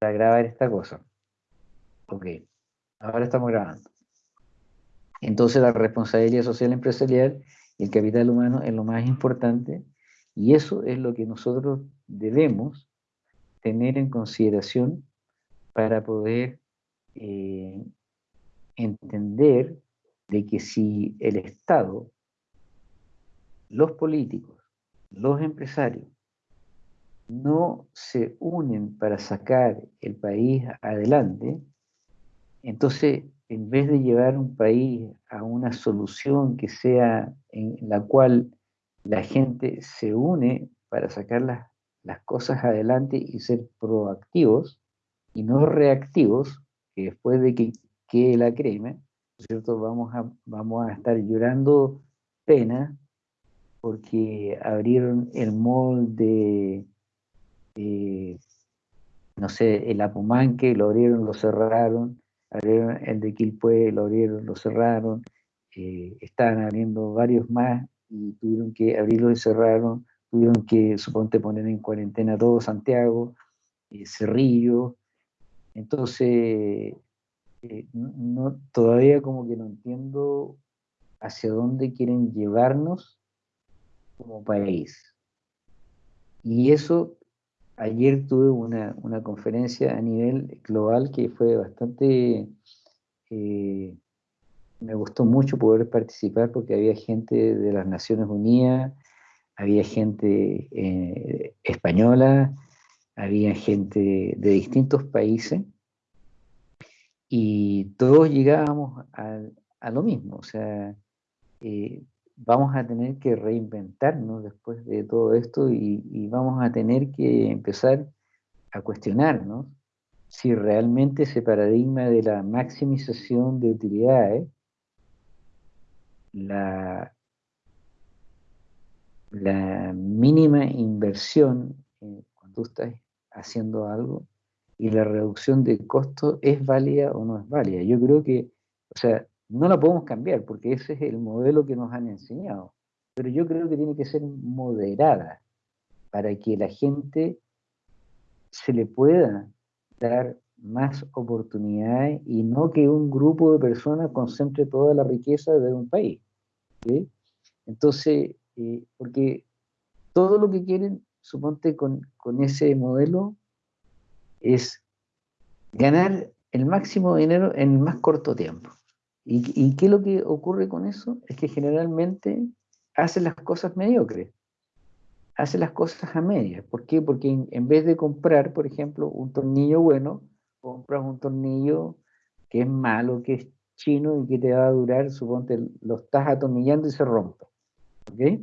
para grabar esta cosa. Ok, ahora estamos grabando. Entonces la responsabilidad social empresarial y el capital humano es lo más importante y eso es lo que nosotros debemos tener en consideración para poder eh, entender de que si el Estado, los políticos, los empresarios, no se unen para sacar el país adelante, entonces en vez de llevar un país a una solución que sea en la cual la gente se une para sacar las, cosas adelante y ser proactivos y no reactivos, que después de que quede la crema, ¿cierto? Vamos a, vamos a estar llorando pena porque abrieron el molde no sé, el Apumanque lo abrieron, lo cerraron, abrieron el de Quilpue, lo abrieron, lo cerraron, eh, estaban abriendo varios más y tuvieron que abrirlo y cerraron, tuvieron que, suponte, poner en cuarentena todo Santiago, eh, Cerrillo, entonces, eh, no, todavía como que no entiendo hacia dónde quieren llevarnos como país. Y eso ayer tuve una, conferencia a nivel global que fue bastante, eh, me gustó mucho poder participar porque había gente de las Naciones Unidas, había gente eh, española, había gente de distintos países y todos llegábamos a, lo mismo, o sea, eh, vamos a tener que reinventarnos después de todo esto y, vamos a tener que empezar a cuestionarnos si realmente ese paradigma de la maximización de utilidades, la, la mínima inversión cuando estás haciendo algo y la reducción de costos es válida o no es válida. Yo creo que, o sea, no la podemos cambiar porque ese es el modelo que nos han enseñado. Pero yo creo que tiene que ser moderada para que la gente se le pueda dar más oportunidades y no que un grupo de personas concentre toda la riqueza de un país. Entonces, eh, porque todo lo que quieren, suponte con, con ese modelo, es ganar el máximo dinero en el más corto tiempo. ¿Y, qué es lo que ocurre con eso? Es que generalmente hace las cosas mediocres, hace las cosas a medias. ¿Por qué? Porque en, vez de comprar, por ejemplo, un tornillo bueno, compras un tornillo que es malo, que es chino y que te va a durar, suponte, lo estás atornillando y se rompe. ¿Ok?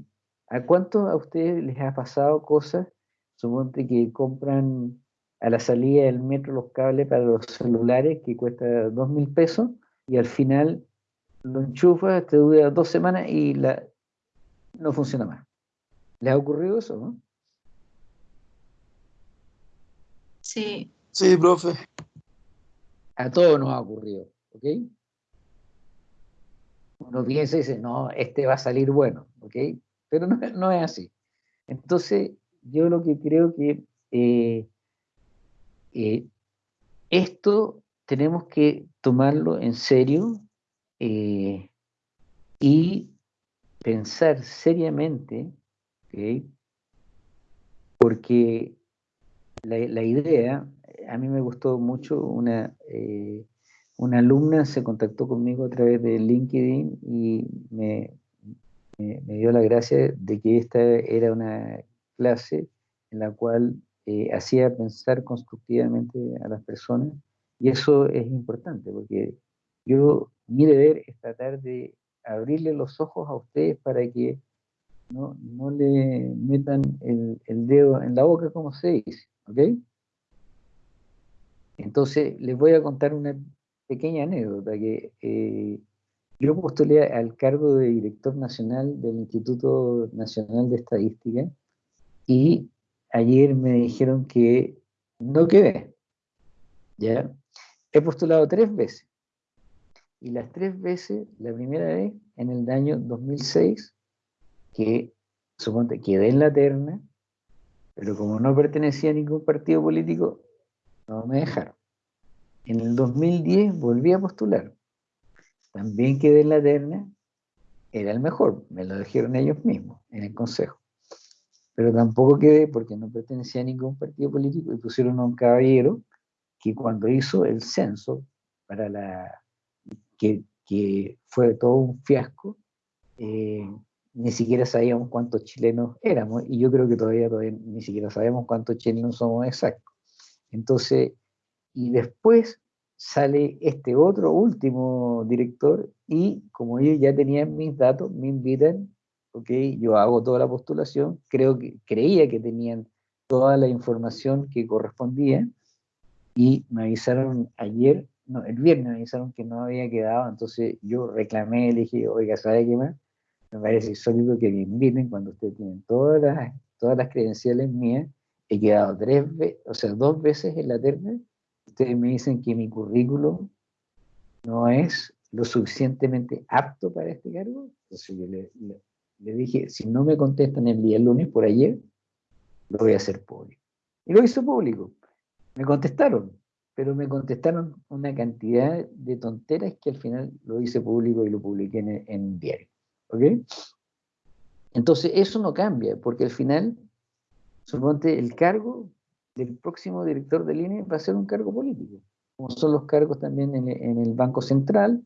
¿A cuánto a ustedes les ha pasado cosas, suponte que compran a la salida del metro los cables para los celulares que cuesta dos mil pesos y al final lo enchufas, te dura dos semanas y la, no funciona más. ¿Les ha ocurrido eso, no? Sí. Sí, profe. A todos nos ha ocurrido, ¿ok? Uno piensa y dice, no, este va a salir bueno, ¿ok? Pero no, es así. Entonces, yo lo que creo que eh, eh, esto tenemos que tomarlo en serio eh, y pensar seriamente, porque la, idea, a mí me gustó mucho, una, eh, una alumna se contactó conmigo a través de LinkedIn y me, dio la gracia de que esta era una clase en la cual eh, hacía pensar constructivamente a las personas y eso es importante, porque yo, mi deber es tratar de abrirle los ojos a ustedes para que no, le metan el, dedo en la boca, como se dice, ¿ok? Entonces, les voy a contar una pequeña anécdota, que eh, yo postulé al cargo de director nacional del Instituto Nacional de Estadística y ayer me dijeron que no quedé, ¿ya? He postulado tres veces. Y las tres veces, la primera vez en el año 2006, que suponte quedé en la terna, pero como no pertenecía a ningún partido político, no me dejaron. En el 2010 volví a postular. También quedé en la terna, era el mejor, me lo dijeron ellos mismos en el consejo. Pero tampoco quedé porque no pertenecía a ningún partido político y pusieron a un caballero que cuando hizo el censo para la que, que fue todo un fiasco, eh, ni siquiera sabíamos cuántos chilenos éramos, y yo creo que todavía, todavía ni siquiera sabemos cuántos chilenos somos exactos. Entonces, y después sale este otro último director, y como ellos ya tenían mis datos, me invitan, ok, yo hago toda la postulación, creo que, creía que tenían toda la información que correspondía, y me avisaron ayer, no, el viernes me avisaron que no había quedado, entonces yo reclamé, le dije, oiga, ¿sabe qué más? me parece sólido que me inviten cuando ustedes tienen todas las, todas las credenciales mías. He quedado tres veces, o sea, dos veces en la terna. Ustedes me dicen que mi currículum no es lo suficientemente apto para este cargo. Entonces yo le, le, dije, si no me contestan el día lunes por ayer, lo voy a hacer público. Y lo hizo público. Me contestaron, pero me contestaron una cantidad de tonteras que al final lo hice público y lo publiqué en, en diario. ¿Ok? Entonces eso no cambia, porque al final, suponte, el cargo del próximo director del INE va a ser un cargo político, como son los cargos también en, el Banco Central,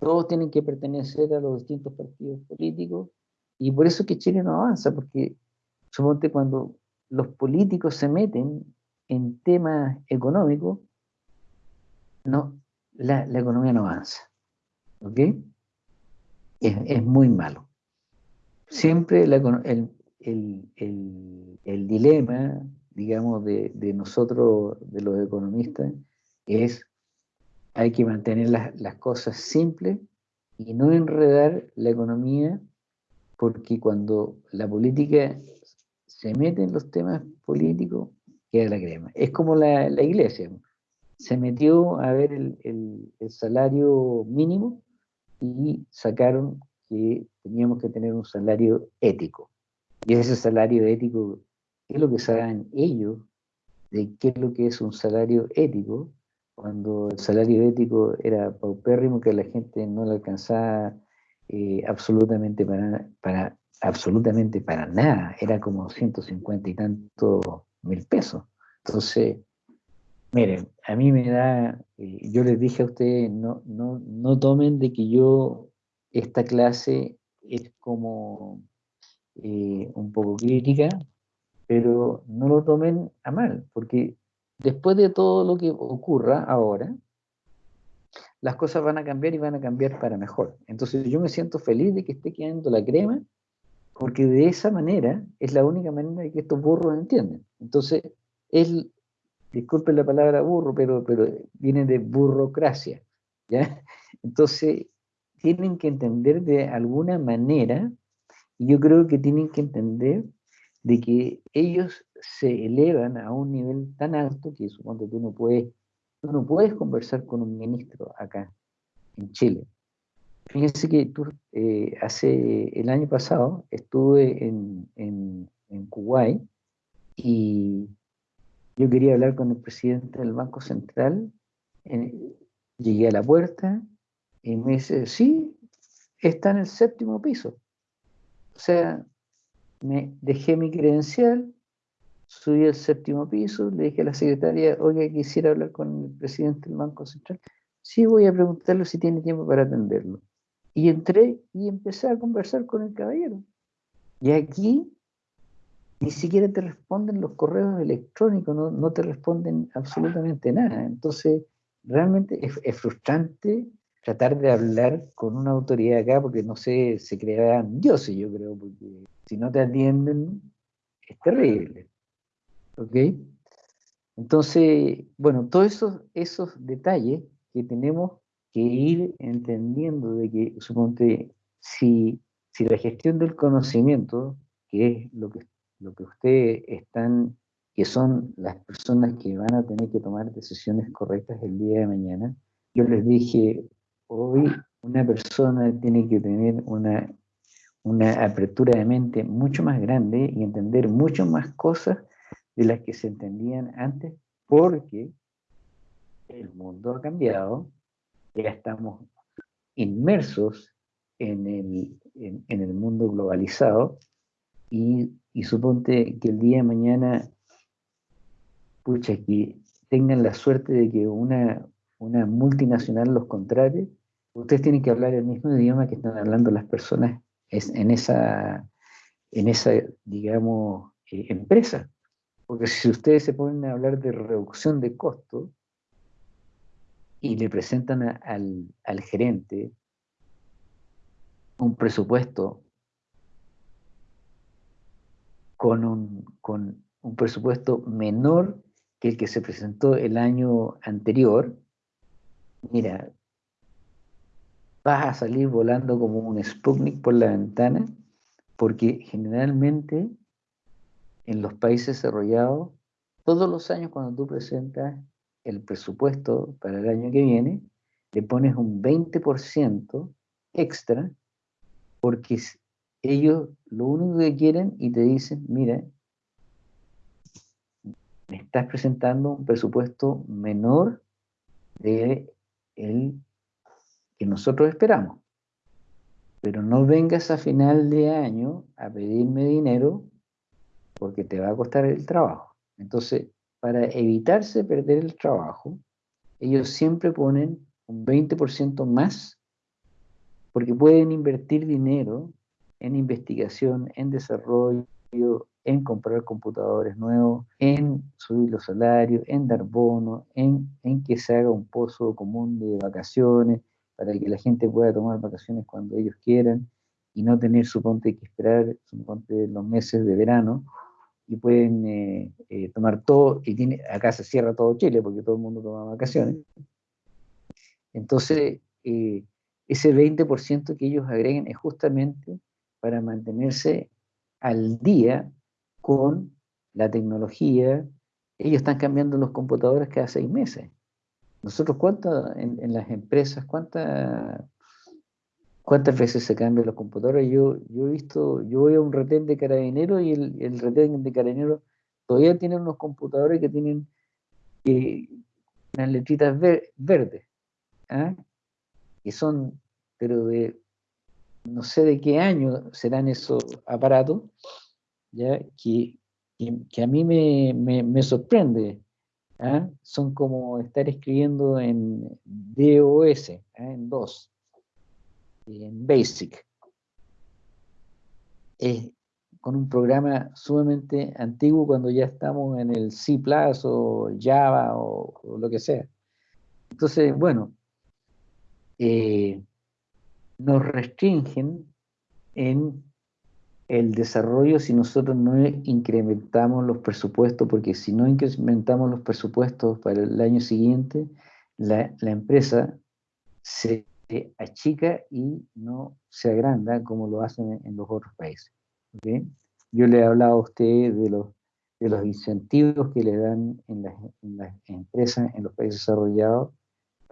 todos tienen que pertenecer a los distintos partidos políticos, y por eso que Chile no avanza, porque suponte cuando los políticos se meten en temas económicos, no, la, la economía no avanza. ¿Ok? es, muy malo. Siempre el, dilema, digamos, de, nosotros, de los economistas, es hay que mantener las, cosas simples y no enredar la economía, porque cuando la política se mete en los temas políticos, queda la crema. Es como la, iglesia. Se metió a ver el, el salario mínimo y sacaron que teníamos que tener un salario ético. Y ese salario ético, ¿qué es lo que saben ellos de qué es lo que es un salario ético? Cuando el salario ético era paupérrimo, que la gente no le alcanzaba eh, absolutamente para, para, absolutamente para nada, era como 150 y tanto mil pesos. Entonces, Miren, a mí me da, eh, yo les dije a ustedes, no, no, no tomen de que yo, esta clase es como eh, un poco crítica, pero no lo tomen a mal, porque después de todo lo que ocurra ahora, las cosas van a cambiar y van a cambiar para mejor. Entonces yo me siento feliz de que esté quedando la crema, porque de esa manera es la única manera que estos burros entienden. Entonces, es disculpen la palabra burro, pero, pero viene de burocracia, ¿ya? Entonces, tienen que entender de alguna manera, y yo creo que tienen que entender de que ellos se elevan a un nivel tan alto que supongo tú no puedes, tú no puedes conversar con un ministro acá, en Chile. Fíjense que tú, eh, hace el año pasado estuve en, en, en Kuwait y yo quería hablar con el presidente del Banco Central, llegué a la puerta y me dice, sí, está en el séptimo piso. O sea, me dejé mi credencial, subí al séptimo piso, le dije a la secretaria, oye, quisiera hablar con el presidente del Banco Central. Sí, voy a preguntarle si tiene tiempo para atenderlo. Y entré y empecé a conversar con el caballero. Y aquí ni siquiera te responden los correos electrónicos, no, te responden absolutamente nada. Entonces, realmente es, frustrante tratar de hablar con una autoridad acá, porque no sé, se crean dioses, yo creo, porque si no te atienden, es terrible. ¿Ok? Entonces, bueno, todos esos, esos detalles que tenemos que ir entendiendo de que, suponte, si, si la gestión del conocimiento, que es lo que lo que ustedes están, que son las personas que van a tener que tomar decisiones correctas el día de mañana, yo les dije, hoy una persona tiene que tener una, una apertura de mente mucho más grande y entender mucho más cosas de las que se entendían antes, porque el mundo ha cambiado, ya estamos inmersos en el, en, el mundo globalizado y, y, suponte que el día de mañana, pucha, que tengan la suerte de que una, una multinacional los contrate, ustedes tienen que hablar el mismo idioma que están hablando las personas en esa, en esa digamos, eh, empresa. Porque si ustedes se ponen a hablar de reducción de costos y le presentan al, al gerente un presupuesto con un, con un presupuesto menor que el que se presentó el año anterior, mira, vas a salir volando como un Sputnik por la ventana, porque generalmente en los países desarrollados, todos los años cuando tú presentas el presupuesto para el año que viene, le pones un 20% extra, porque ellos lo único que quieren y te dicen, mira, me estás presentando un presupuesto menor de el que nosotros esperamos. Pero no vengas a final de año a pedirme dinero porque te va a costar el trabajo. Entonces, para evitarse perder el trabajo, ellos siempre ponen un 20% más porque pueden invertir dinero en investigación, en desarrollo, en comprar computadores nuevos, en subir los salarios, en dar bonos, en, en que se haga un pozo común de vacaciones para que la gente pueda tomar vacaciones cuando ellos quieran y no tener, suponte, que esperar, suponte, los meses de verano y pueden eh, eh, tomar todo, y tiene, acá se cierra todo Chile porque todo el mundo toma vacaciones. Entonces, eh, ese 20% que ellos agreguen es justamente para mantenerse al día con la tecnología. Ellos están cambiando los computadores cada seis meses. Nosotros, ¿cuántas en, las empresas, cuántas cuántas veces se cambian los computadores? Yo, yo he visto, yo voy a un retén de carabinero y el, el retén de carabinero todavía tiene unos computadores que tienen eh, unas letritas verdes, ¿ah? que son, pero de no sé de qué año serán esos aparatos, ¿ya? Que, que, a mí me, me, sorprende. ¿ah? Son como estar escribiendo en DOS, ¿ah? en DOS, en BASIC. Es con un programa sumamente antiguo cuando ya estamos en el C o Java o, lo que sea. Entonces, bueno, eh, nos restringen en el desarrollo si nosotros no incrementamos los presupuestos, porque si no incrementamos los presupuestos para el año siguiente, la, empresa se achica y no se agranda como lo hacen en los otros países. Yo le he hablado a usted de los, de los incentivos que le dan en las, en las empresas en los países desarrollados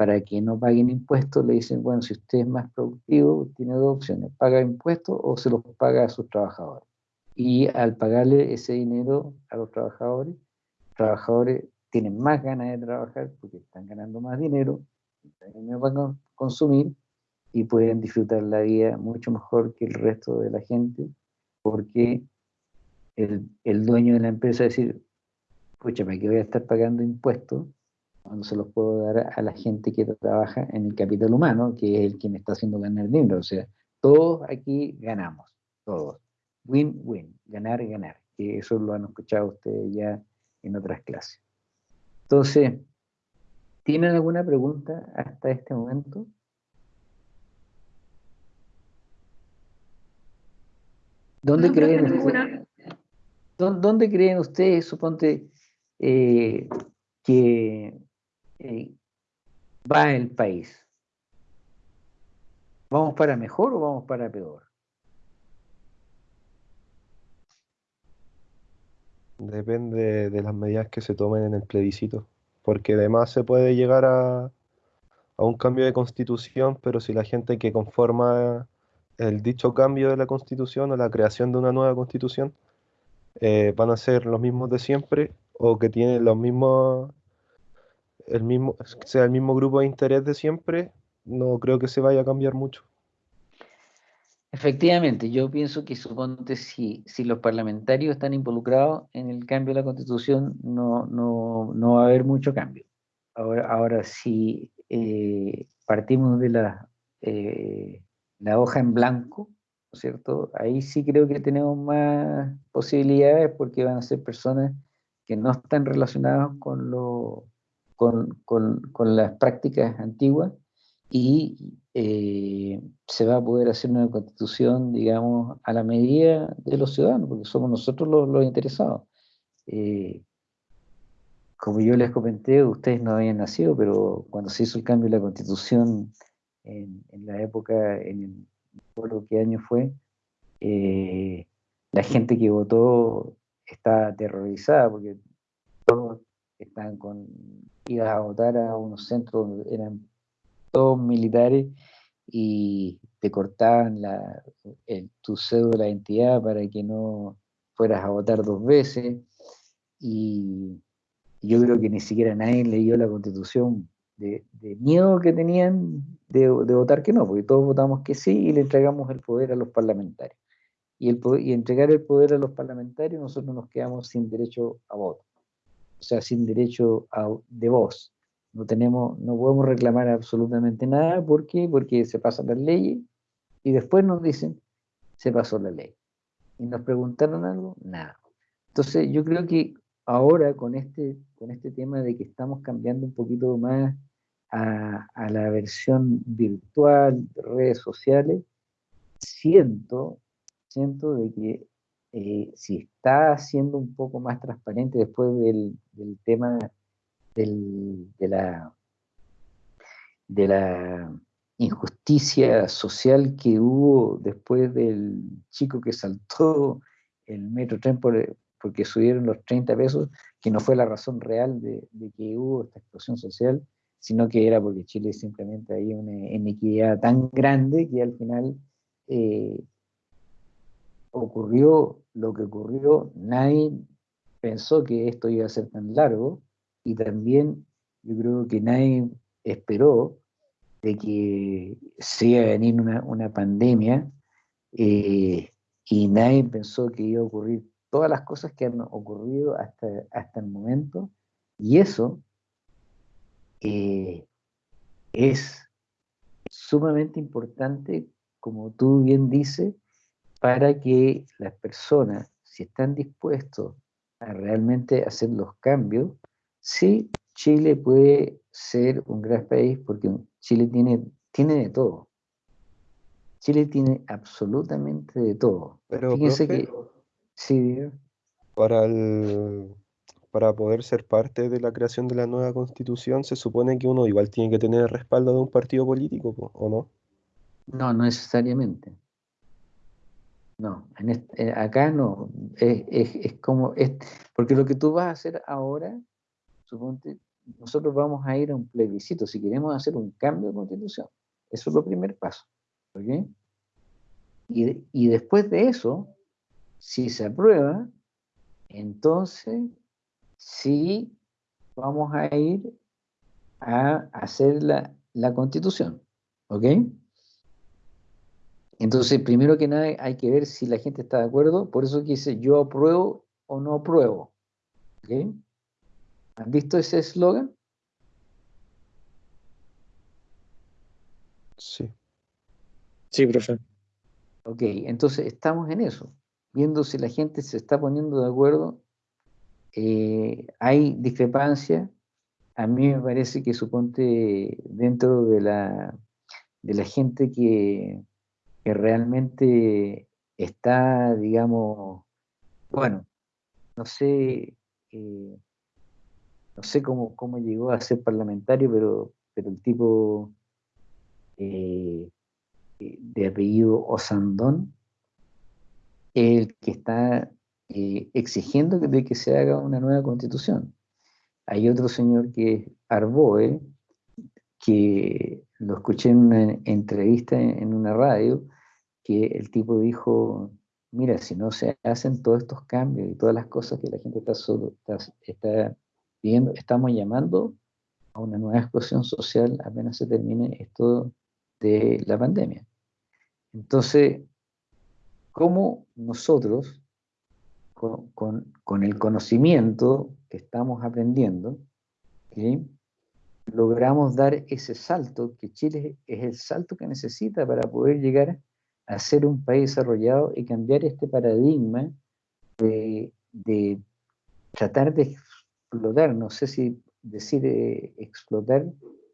para que no paguen impuestos, le dicen, bueno, si usted es más productivo, tiene dos opciones, paga impuestos o se los paga a sus trabajadores. Y al pagarle ese dinero a los trabajadores, los trabajadores tienen más ganas de trabajar porque están ganando más dinero, consumir y pueden disfrutar la vida mucho mejor que el resto de la gente porque el, el dueño de la empresa decir, ¿para qué voy a estar pagando impuestos cuando se los puedo dar a la gente que trabaja en el capital humano, que es el que me está haciendo ganar dinero. O sea, todos aquí ganamos, todos. Win-win, ganar ganar. Que eso lo han escuchado ustedes ya en otras clases. Entonces, ¿tienen alguna pregunta hasta este momento? ¿Dónde, creen, ustedes, ¿dónde, creen ustedes, suponte, eh, que eh, va el país? ¿Vamos para mejor o vamos para peor? Depende de las medidas que se tomen en el plebiscito, porque además se puede llegar a, a un cambio de constitución, pero si la gente que conforma el dicho cambio de la constitución o la creación de una nueva constitución eh, van a ser los mismos de siempre o que tienen los mismos el mismo, sea el mismo grupo de interés de siempre, no creo que se vaya a cambiar mucho. Efectivamente, yo pienso que suponte si, si los parlamentarios están involucrados en el cambio de la constitución, no, no, no va a haber mucho cambio. Ahora, ahora si eh, partimos de la, eh, la hoja en blanco, ¿no es cierto? Ahí sí creo que tenemos más posibilidades porque van a ser personas que no están relacionadas con, lo, con, con, con las prácticas antiguas y eh, se va a poder hacer una constitución, digamos, a la medida de los ciudadanos, porque somos nosotros los, interesados. Eh, como yo les comenté, ustedes no habían nacido, pero cuando se hizo el cambio de la constitución en, la época, en el, no qué año fue, eh, la gente que votó está aterrorizada porque todos estaban con, ibas a votar a unos centros donde eran todos militares y te cortaban la, el, tu cédula de identidad para que no fueras a votar dos veces. Y yo creo que ni siquiera nadie leyó la constitución de, miedo que tenían de, votar que no, porque todos votamos que sí y le entregamos el poder a los parlamentarios. Y, el, y entregar el poder a los parlamentarios, nosotros nos quedamos sin derecho a voto, o sea, sin derecho a, de voz. No, tenemos, no podemos reclamar absolutamente nada. ¿Por qué? Porque se pasan las leyes y después nos dicen, se pasó la ley. ¿Y nos preguntaron algo? Nada. Entonces yo creo que ahora con este, con este tema de que estamos cambiando un poquito más a, la versión virtual, de redes sociales, siento, siento de que eh, si está siendo un poco más transparente después del tema de, la, de la injusticia social que hubo después del chico que saltó el metro tren porque subieron los 30 pesos, que no fue la razón real de, que hubo esta explosión social, sino que era porque Chile simplemente había una inequidad tan grande que al final eh, ocurrió lo que ocurrió, nadie pensó que esto iba a ser tan largo, y también yo creo que nadie esperó de que se venir una, pandemia eh, y nadie pensó que iba a ocurrir todas las cosas que han ocurrido hasta, hasta el momento y eso eh, es sumamente importante, como tú bien dices, para que las personas, si están dispuestos a realmente hacer los cambios, Sí, Chile puede ser un gran país porque Chile tiene, tiene de todo. Chile tiene absolutamente de todo. Pero, Fíjense que... Sí, para, el, para poder ser parte de la creación de la nueva constitución, se supone que uno igual tiene que tener el respaldo de un partido político, ¿o no? No, no necesariamente. No, eh, acá no. Es, es como, es, porque lo que tú vas a hacer ahora nosotros vamos a ir a un plebiscito si queremos hacer un cambio de constitución. Eso es lo primer paso. Y, y después de eso, si se aprueba, entonces sí vamos a ir a hacer la, la constitución. ¿Ok? Entonces, primero que nada, hay que ver si la gente está de acuerdo. Por eso que dice yo apruebo o no apruebo. ¿Ok? ¿Han visto ese eslogan? Sí. Sí, profe. Ok, entonces estamos en eso, viendo si la gente se está poniendo de acuerdo. Eh, hay discrepancia. A mí me parece que suponte dentro de la, de la gente que, que realmente está, digamos, bueno, no sé, eh, no sé cómo, cómo llegó a ser parlamentario, pero, pero el tipo eh, de apellido Osandón, el que está eh, exigiendo de que se haga una nueva constitución. Hay otro señor que es Arboe, que lo escuché en una entrevista en, una radio, que el tipo dijo, mira, si no se hacen todos estos cambios y todas las cosas que la gente está, solo, está estamos llamando a una nueva explosión social apenas se termine esto de la pandemia. Entonces, ¿cómo nosotros, con, el conocimiento que estamos aprendiendo, logramos dar ese salto, que Chile es el salto que necesita para poder llegar a ser un país desarrollado y cambiar este paradigma de, tratar de explotar, no sé si decir eh, explotar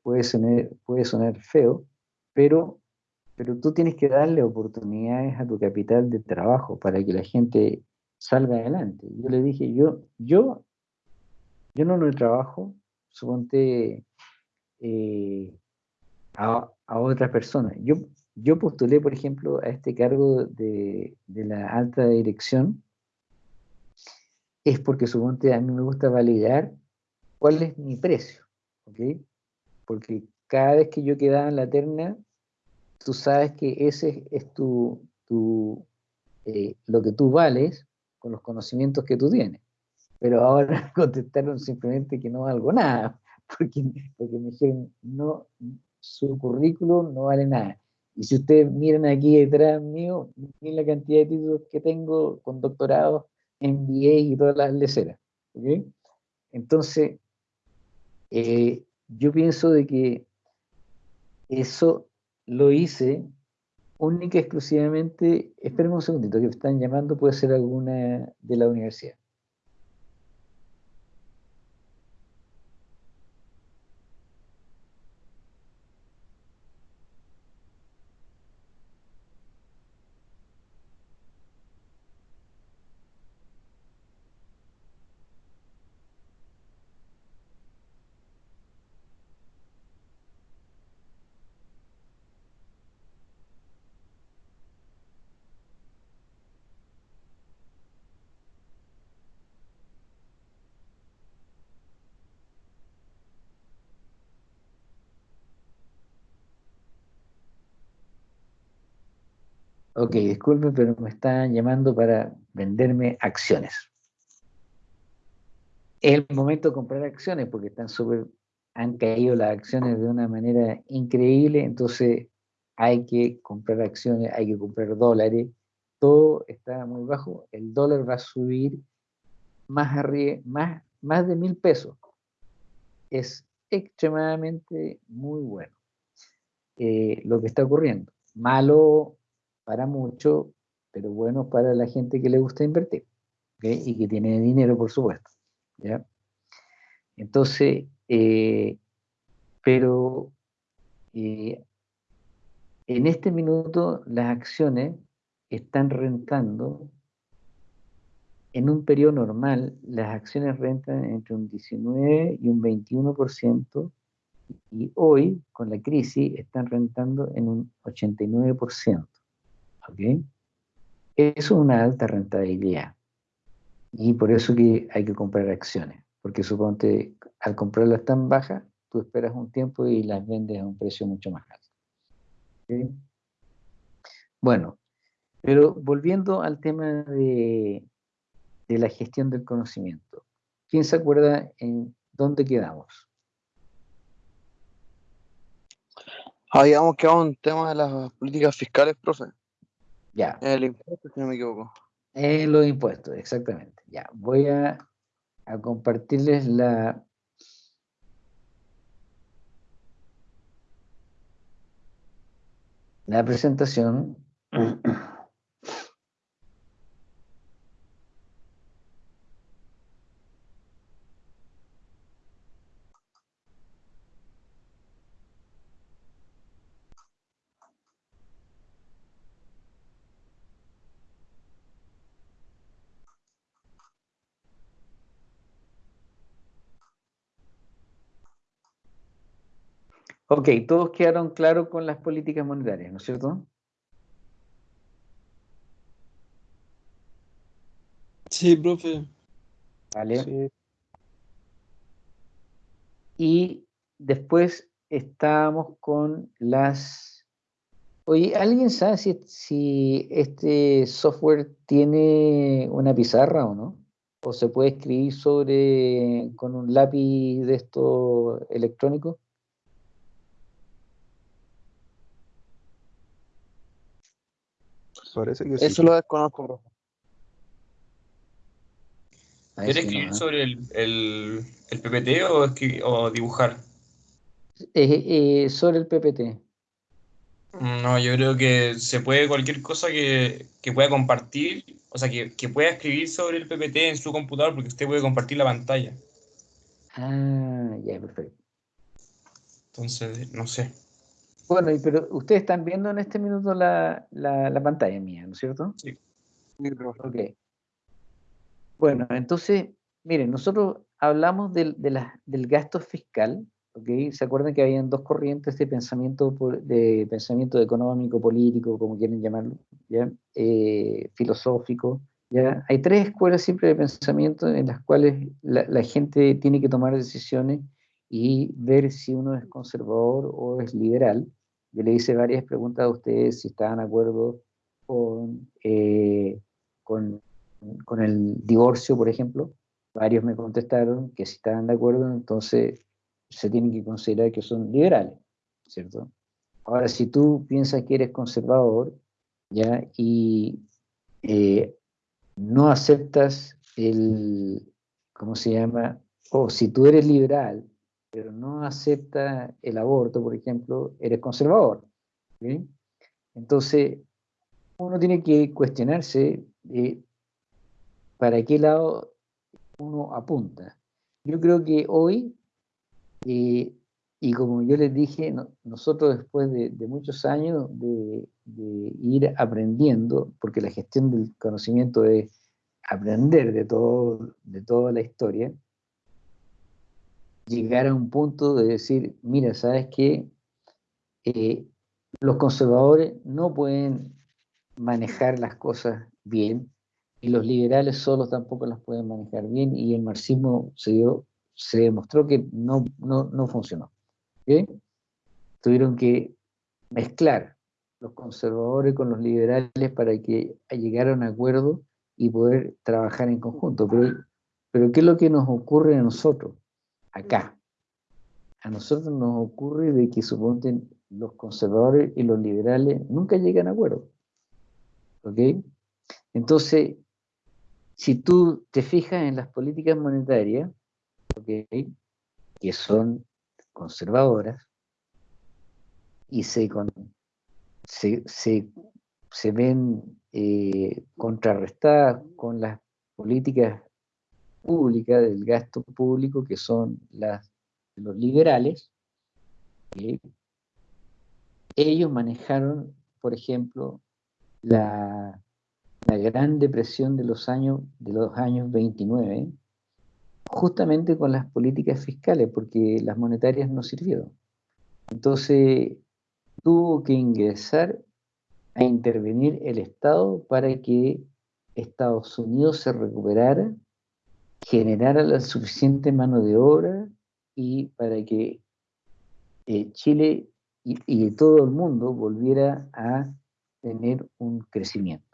puede sonar, puede sonar feo, pero, pero tú tienes que darle oportunidades a tu capital de trabajo para que la gente salga adelante. Yo le dije, yo, yo, yo no lo trabajo, suponte eh, a, a otras personas. Yo, yo postulé, por ejemplo, a este cargo de, de la alta dirección, es porque suponte a mí me gusta validar cuál es mi precio, ¿ok? Porque cada vez que yo quedaba en la terna, tú sabes que ese es tu, tu eh, lo que tú vales con los conocimientos que tú tienes. Pero ahora contestaron simplemente que no valgo nada, porque, porque me dijeron, no, su currículum no vale nada. Y si ustedes miran aquí detrás mío, miren la cantidad de títulos que tengo con doctorados, MBA y todas las leceras. Entonces, eh, yo pienso de que eso lo hice única y exclusivamente, espérenme un segundito, que me están llamando, puede ser alguna de la universidad. Ok, disculpe, pero me están llamando para venderme acciones. Es el momento de comprar acciones porque están súper, han caído las acciones de una manera increíble, entonces hay que comprar acciones, hay que comprar dólares, todo está muy bajo, el dólar va a subir más, arriba, más, más de mil pesos. Es extremadamente muy bueno eh, lo que está ocurriendo. Malo para mucho, pero bueno para la gente que le gusta invertir y que tiene dinero, por supuesto. ¿ya? Entonces, eh, pero eh, en este minuto las acciones están rentando, en un periodo normal, las acciones rentan entre un 19 y un 21%, y hoy, con la crisis, están rentando en un 89%. ¿Ok? Eso es una alta rentabilidad. Y por eso que hay que comprar acciones. Porque suponte, al comprarlas tan bajas, tú esperas un tiempo y las vendes a un precio mucho más alto. Bueno, pero volviendo al tema de, de la gestión del conocimiento. ¿Quién se acuerda en dónde quedamos? Habíamos quedado en tema de las políticas fiscales, profe. Ya. El impuesto, si no me equivoco. Eh, los impuestos, exactamente. Ya, voy a, a compartirles la... La presentación. Ok, todos quedaron claros con las políticas monetarias, ¿no es cierto? Sí, profe. Vale. Y después estábamos con las... Oye, ¿alguien sabe si, si este software tiene una pizarra o no? o se puede escribir sobre con un lápiz de esto electrónico? Parece que sí. Eso lo desconozco, profe. Ahí ¿Quieres escribir no, ¿eh? sobre el, el, el PPT o, o dibujar? Eh, eh, sobre el PPT. No, yo creo que se puede cualquier cosa que, que pueda compartir, o sea, que, que pueda escribir sobre el PPT en su computador, porque usted puede compartir la pantalla. Ah, ya, perfecto. Entonces, no sé. Bueno, y pero ustedes están viendo en este minuto la, la, la pantalla mía, ¿no es cierto? Sí. Ok. Bueno, entonces, miren, nosotros hablamos del, de la- del gasto fiscal, ¿ok? ¿Se acuerdan que habían dos corrientes de pensamiento, de pensamiento económico, político, como quieren llamarlo, ¿ya? Eh, filosófico, ¿ya? Hay tres escuelas siempre de pensamiento en las cuales la, la gente tiene que tomar decisiones y ver si uno es conservador o es liberal. Yo le hice varias preguntas a ustedes si estaban de acuerdo con, eh, con con el divorcio, por ejemplo, varios me contestaron que si estaban de acuerdo, entonces se tienen que considerar que son liberales, ¿cierto? Ahora, si tú piensas que eres conservador, ¿ya? Y eh, no aceptas el, ¿cómo se llama? O si tú eres liberal, pero no aceptas el aborto, por ejemplo, eres conservador, ¿ok? Entonces, uno tiene que cuestionarse para qué lado uno apunta. Yo creo que hoy, eh, y como yo les dije, no- nosotros después de, de muchos años de, de ir aprendiendo, porque la gestión del conocimiento es aprender de, todo, de toda la historia, llegar a un punto de decir, mira, ¿sabes qué? Eh, los conservadores no pueden manejar las cosas bien, y los liberales solos tampoco las pueden manejar bien y el marxismo se, dio, se demostró que no, no, no funcionó. Tuvieron que mezclar los conservadores con los liberales para que llegaran a un acuerdo y poder trabajar en conjunto. Pero, pero ¿qué es lo que nos ocurre a nosotros acá? A nosotros nos ocurre de que suponte los conservadores y los liberales nunca llegan a acuerdo. ¿Ok? Entonces, si tú te fijas en las políticas monetarias, ¿ok? que son conservadoras, y se, con- se, se- se ven eh, contrarrestadas con las políticas públicas del gasto público, que son los liberales, ellos manejaron, por ejemplo, la, la gran depresión de los años de los años 29 justamente con las políticas fiscales porque las monetarias no sirvieron. Entonces tuvo que ingresar a intervenir el Estado para que Estados Unidos se recuperara generara la suficiente mano de obra y para que eh, Chile y, y todo el mundo volviera a tener un crecimiento.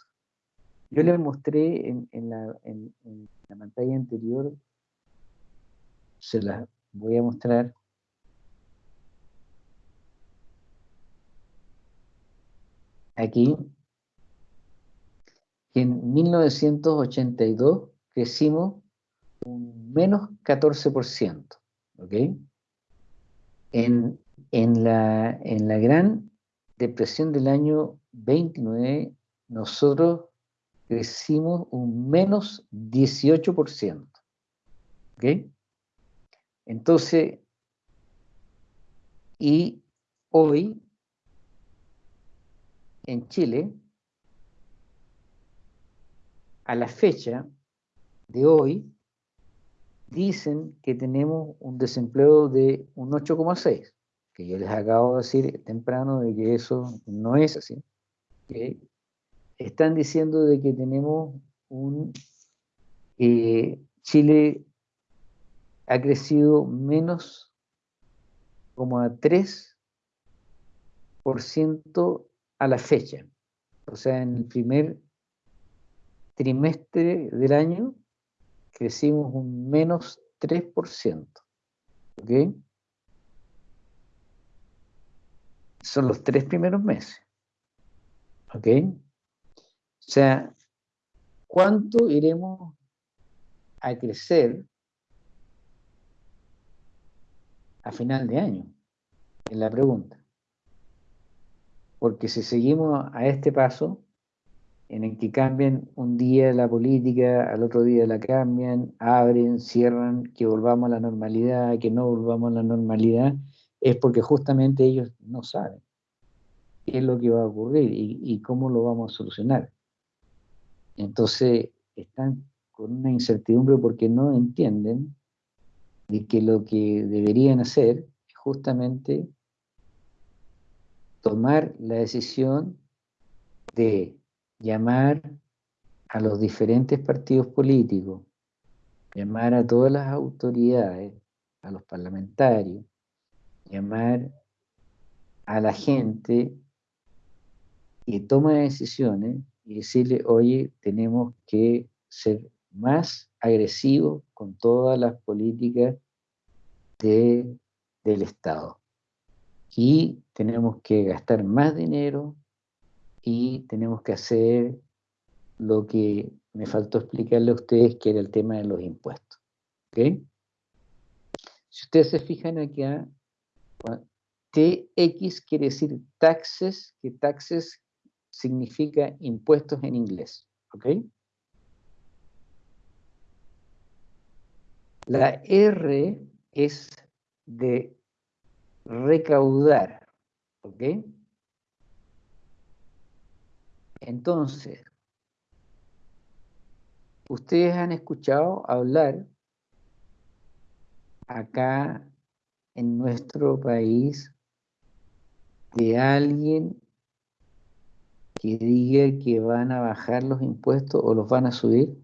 Yo les mostré en, en la, pantalla anterior, se las voy a mostrar. Aquí, que en 1982 crecimos un menos 14%, ¿ok? En, en la, en la gran depresión del año 29, nosotros crecimos un menos 18%. ¿Ok? Entonces, y hoy en Chile, a la fecha de hoy, dicen que tenemos un desempleo de un 8,6, que yo les acabo de decir temprano de que eso no es así. Están diciendo de que tenemos un... eh, Chile ha crecido menos como a 3% a la fecha. O sea, en el primer trimestre del año crecimos un menos 3%. ¿Ok? Son los tres primeros meses. ¿Ok? O sea, ¿cuánto iremos a crecer a final de año? Es la pregunta. Porque si seguimos a este paso, en el que cambian un día la política, al otro día la cambian, abren, cierran, que volvamos a la normalidad, que no volvamos a la normalidad, es porque justamente ellos no saben qué es lo que va a ocurrir y, y cómo lo vamos a solucionar. Entonces, están con una incertidumbre porque no entienden de que lo que deberían hacer es justamente tomar la decisión de llamar a los diferentes partidos políticos, llamar a todas las autoridades, a los parlamentarios, llamar a la gente que toma decisiones y decirle, oye, tenemos que ser más agresivos con todas las políticas de, del Estado. Y tenemos que gastar más dinero y tenemos que hacer lo que me faltó explicarle a ustedes, que era el tema de los impuestos. ¿Ok? Si ustedes se fijan acá, TX quiere decir taxes, que taxes significa impuestos en inglés. ¿Ok? La R es de recaudar. ¿Ok? Entonces, ustedes han escuchado hablar acá en nuestro país de alguien que diga que van a bajar los impuestos o los van a subir?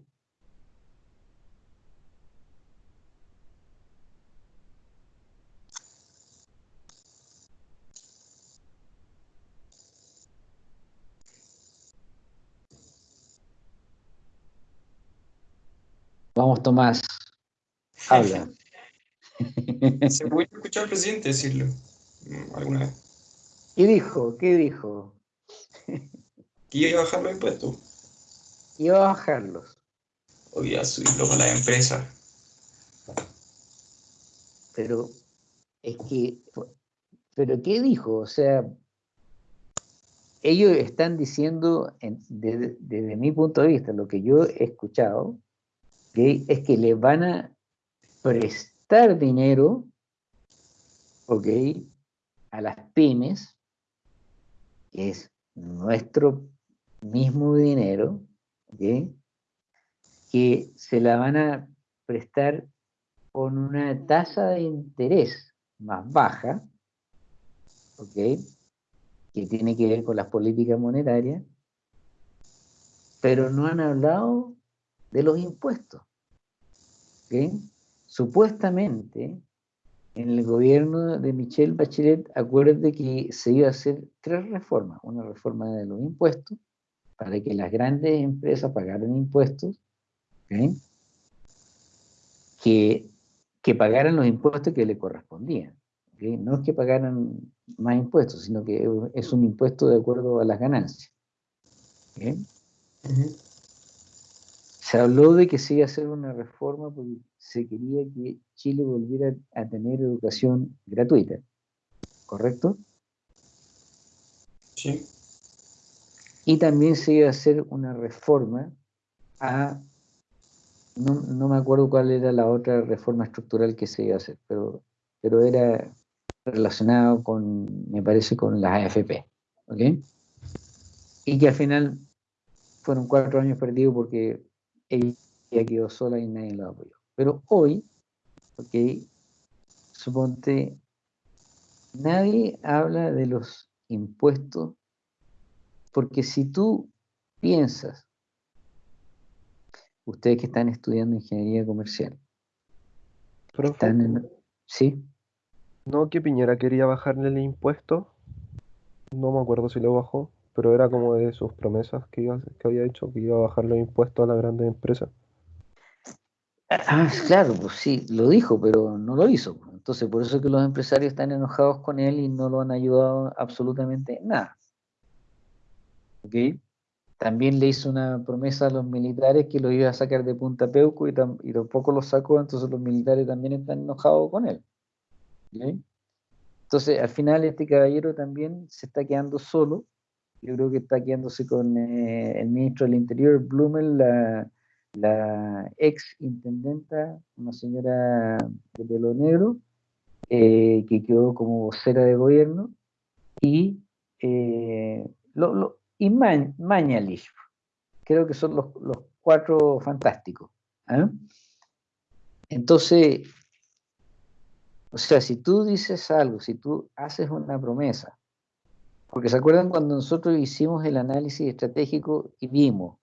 Vamos, Tomás. Habla. Se puede escuchar al presidente decirlo mm, alguna vez. ¿Qué dijo? ¿Qué dijo? Que iba a bajar los impuestos. Iba a bajarlos. O iba a subirlo con las empresas. Pero es que, pero ¿qué dijo? O sea, ellos están diciendo, en- desde, desde mi punto de vista, lo que yo he escuchado, es que le van a prestar dinero, ok, a las pymes, que es nuestro mismo dinero, que se la van a prestar con una tasa de interés más baja, ok, que tiene que ver con las políticas monetarias, pero no han hablado de los impuestos. ¿ok? Supuestamente, en el gobierno de Michelle Bachelet, acuérdate que se iba a hacer tres reformas. Una reforma de los impuestos, para que las grandes empresas pagaran impuestos, que, que pagaran los impuestos que le correspondían. No es que pagaran más impuestos, sino que es un impuesto de acuerdo a las ganancias. ¿ok? Se habló de que se iba a hacer una reforma porque se quería que Chile volviera a tener educación gratuita, ¿correcto? Sí. Y también se iba a hacer una reforma a, no, no me acuerdo cuál era la otra reforma estructural que se iba a hacer, pero, pero era relacionado con, me parece, con las AFP, ¿ok? Y que al final fueron cuatro años perdidos porque ella quedó sola y nadie la apoyó. Pero hoy, ok, suponte, nadie habla de los impuestos, porque si tú piensas, ustedes que están estudiando ingeniería comercial, Profe, están en, ¿sí? ¿no que Piñera quería bajarle el impuesto? No me acuerdo si lo bajó, pero era como de sus promesas que, había hecho, que iba a bajar los impuestos a las grandes empresas. Ah, claro, pues sí, lo dijo, pero no lo hizo. Entonces, por eso es que los empresarios están enojados con él y no lo han ayudado absolutamente en nada. ¿Ok? También le hizo una promesa a los militares que lo iba a sacar de Punta Peuco y, tam- y tampoco lo sacó, entonces los militares también están enojados con él. Entonces, al final este caballero también se está quedando solo. Yo creo que está quedándose con eh, el ministro del Interior, Blumel, la, ex intendenta, una señora de pelo negro, eh, que quedó como vocera de gobierno, y, eh, lo, lo- y Ma- Mañalich. Creo que son los, los cuatro fantásticos. ¿ah? Entonces, o sea, si tú dices algo, si tú haces una promesa, porque se acuerdan cuando nosotros hicimos el análisis estratégico y vimos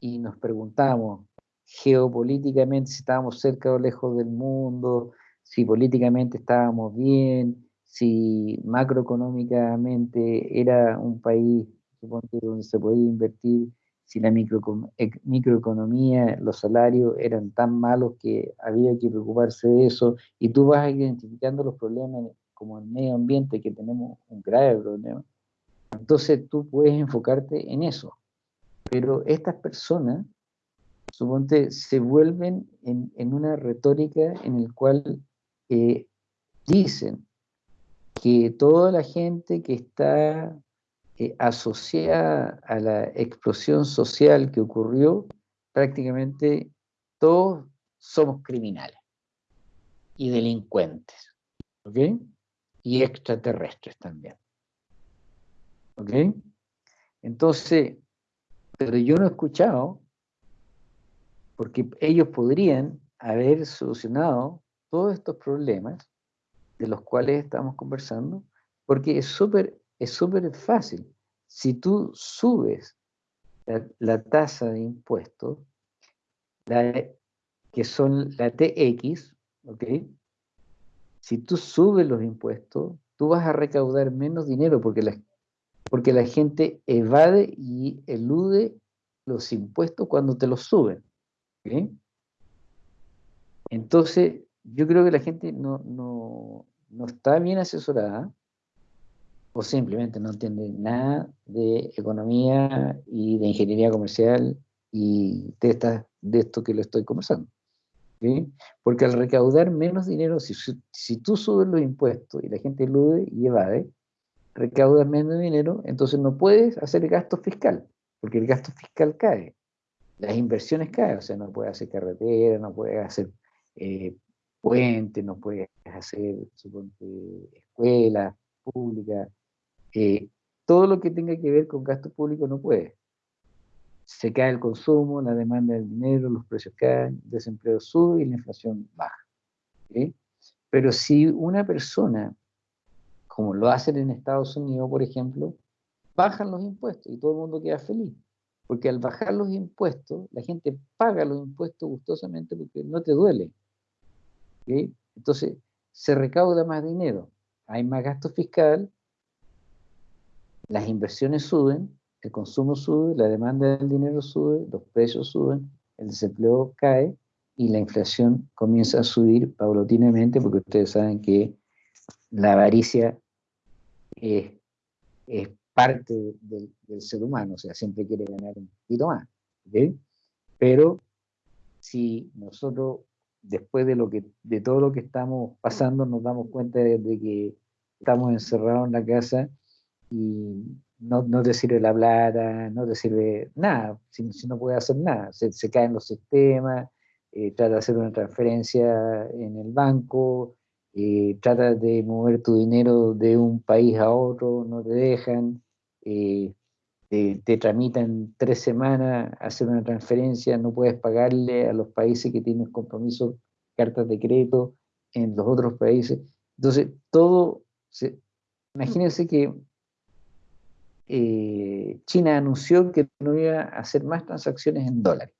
y nos preguntamos geopolíticamente si estábamos cerca o lejos del mundo, si políticamente estábamos bien, si macroeconómicamente era un país donde se podía invertir, si la microecon- ec- microeconomía, los salarios eran tan malos que había que preocuparse de eso, y tú vas identificando los problemas como el medio ambiente, que tenemos un grave problema, entonces tú puedes enfocarte en eso. Pero estas personas, suponte, se vuelven en, una retórica en el cual eh, dicen que toda la gente que está eh, asociada a la explosión social que ocurrió, prácticamente todos somos criminales y delincuentes, ¿ok? Y extraterrestres también, ¿ok? Entonces, pero yo no he escuchado, porque ellos podrían haber solucionado todos estos problemas de los cuales estamos conversando, porque es súper es súper fácil. Si tú subes la, tasa de impuestos, la- que son la TX, ¿ok? Si tú subes los impuestos, tú vas a recaudar menos dinero porque la, porque la gente evade y elude los impuestos cuando te los suben. Entonces, yo creo que la gente no, no, no está bien asesorada o simplemente no entiende nada de economía y de ingeniería comercial y de, esta- de esto que le estoy conversando. Porque al recaudar menos dinero, si, si tú subes los impuestos y la gente elude y evade, recaudas menos dinero, entonces no puedes hacer gasto fiscal, porque el gasto fiscal cae, las inversiones caen, o sea, no puedes hacer carretera, no puedes hacer eh, puentes, no puedes hacer, escuelas públicas, eh, todo lo que tenga que ver con gasto público no puede. Se cae el consumo, la demanda del dinero, los precios caen, el desempleo sube y la inflación baja. Pero si una persona, como lo hacen en Estados Unidos, por ejemplo, bajan los impuestos y todo el mundo queda feliz. Porque al bajar los impuestos, la gente paga los impuestos gustosamente porque no te duele. Entonces, se recauda más dinero, hay más gasto fiscal, las inversiones suben, el consumo sube, la demanda del dinero sube, los precios suben, el desempleo cae y la inflación comienza a subir paulatinamente porque ustedes saben que la avaricia es, es parte del, del ser humano, o sea, siempre quiere ganar un poquito más. ¿ok? Pero si nosotros, después de, lo que, de todo lo que estamos pasando, nos damos cuenta de, de que estamos encerrados en la casa y no, no te sirve la plata, no te sirve nada, si, si no puedes hacer nada, se, se caen los sistemas, eh, trata de hacer una transferencia en el banco, eh, trata de mover tu dinero de un país a otro, no te dejan, eh, te, tramitan tres semanas hacer una transferencia, no puedes pagarle a los países que tienen compromisos, cartas de crédito en los otros países. Entonces, todo, se, imagínense que eh, China anunció que no iba a hacer más transacciones en dólares,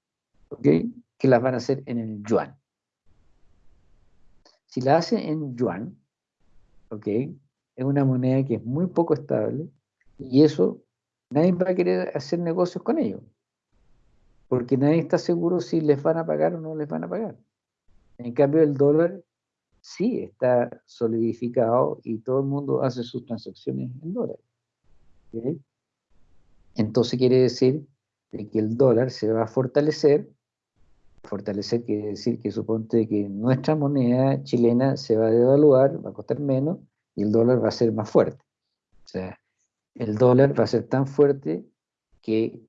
¿ok? que las van a hacer en el yuan. Si la hacen en yuan, ¿ok? es una moneda que es muy poco estable y eso nadie va a querer hacer negocios con ellos, porque nadie está seguro si les van a pagar o no les van a pagar. En cambio, el dólar sí está solidificado y todo el mundo hace sus transacciones en dólares. ¿ok? Entonces quiere decir de que el dólar se va a fortalecer. Fortalecer quiere decir que suponte que nuestra moneda chilena se va a devaluar, va a costar menos y el dólar va a ser más fuerte. O sea, el dólar va a ser tan fuerte que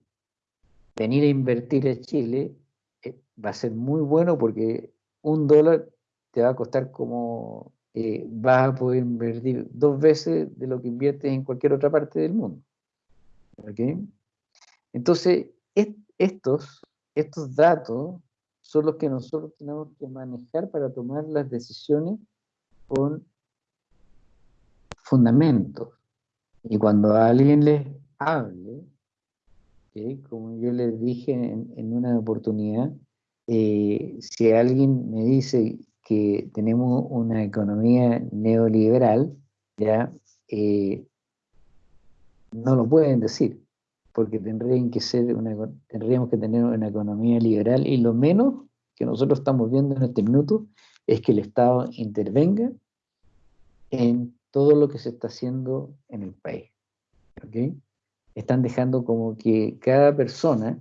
venir a invertir a Chile eh, va a ser muy bueno porque un dólar te va a costar como eh, vas a poder invertir dos veces de lo que inviertes en cualquier otra parte del mundo. ¿Ok? Entonces, est- estos, estos datos son los que nosotros tenemos que manejar para tomar las decisiones con fundamentos. Y cuando alguien les hable, como yo les dije en, en una oportunidad, eh, si alguien me dice que tenemos una economía neoliberal, ya eh, no lo pueden decir, porque tendrían que ser una, tendríamos que tener una economía liberal y lo menos que nosotros estamos viendo en este minuto es que el Estado intervenga en todo lo que se está haciendo en el país. ¿ok? Están dejando como que cada persona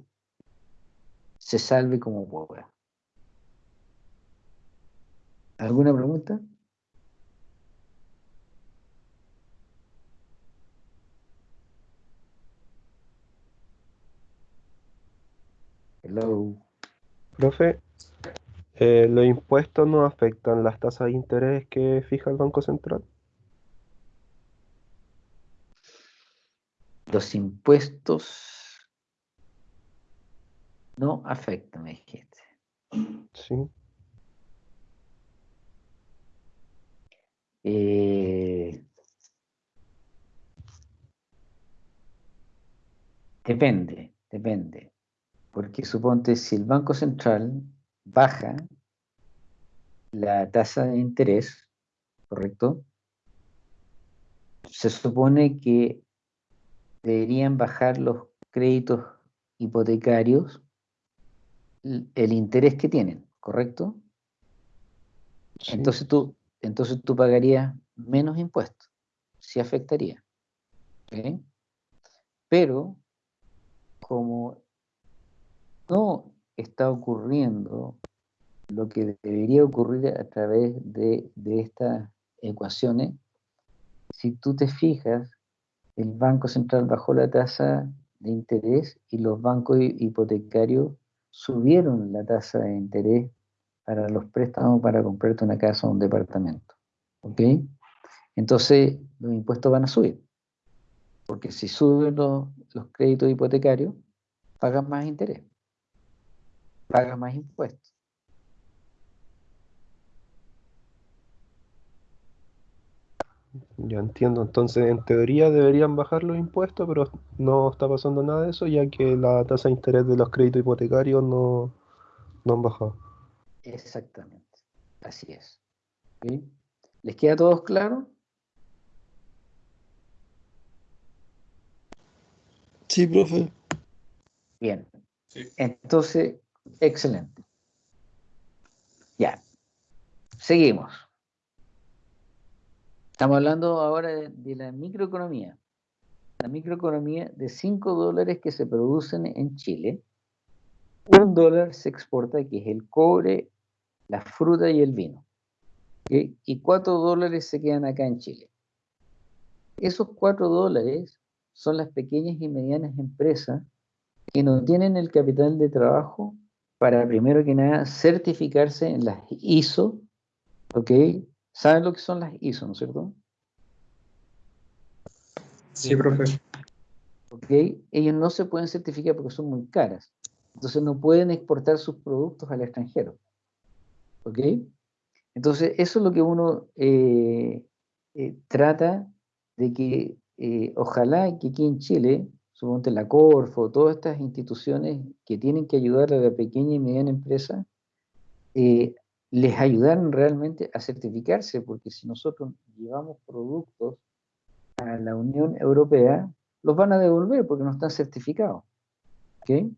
se salve como pueda. ¿Alguna pregunta? Hello. Profe, eh, ¿los impuestos no afectan las tasas de interés que fija el Banco Central? Los impuestos no afectan, me dijiste. Sí. Eh, depende, depende. Porque suponte si el Banco Central baja la tasa de interés, ¿correcto? Se supone que deberían bajar los créditos hipotecarios el interés que tienen, ¿correcto? sí. Entonces tú, entonces tú pagarías menos impuestos. Sí afectaría. Pero como no está ocurriendo lo que debería ocurrir a través de, estas ecuaciones, si tú te fijas, el Banco Central bajó la tasa de interés y los bancos hi- hipotecarios subieron la tasa de interés para los préstamos para comprarte una casa o un departamento. ¿Ok? Entonces los impuestos van a subir. Porque si suben los, los créditos hipotecarios, pagas más interés. Pagas más impuestos. Ya entiendo. Entonces, en teoría deberían bajar los impuestos, pero no está pasando nada de eso, ya que la tasa de interés de los créditos hipotecarios no, no han bajado. Exactamente. Así es. ¿Les queda a todos claro? Sí, profe. Bien. Sí. Entonces, excelente. Ya. Seguimos. Estamos hablando ahora de, de la microeconomía. La microeconomía de 5 dólares que se producen en Chile. Un dólar se exporta, que es el cobre, la fruta y el vino. ¿ok? Y 4 dólares se quedan acá en Chile. Esos 4 dólares son las pequeñas y medianas empresas que no tienen el capital de trabajo para, primero que nada, certificarse en las ISO, ¿ok? ¿Saben lo que son las ISO, no es cierto? Sí, profe. ¿Ok? Ellos no se pueden certificar porque son muy caras. Entonces no pueden exportar sus productos al extranjero. ¿Ok? Entonces eso es lo que uno eh, eh, trata de que eh, ojalá que aquí en Chile, suponte la Corfo, todas estas instituciones que tienen que ayudar a la pequeña y mediana empresa, eh, les ayudaran realmente a certificarse, porque si nosotros llevamos productos a la Unión Europea, los van a devolver porque no están certificados. ¿ok?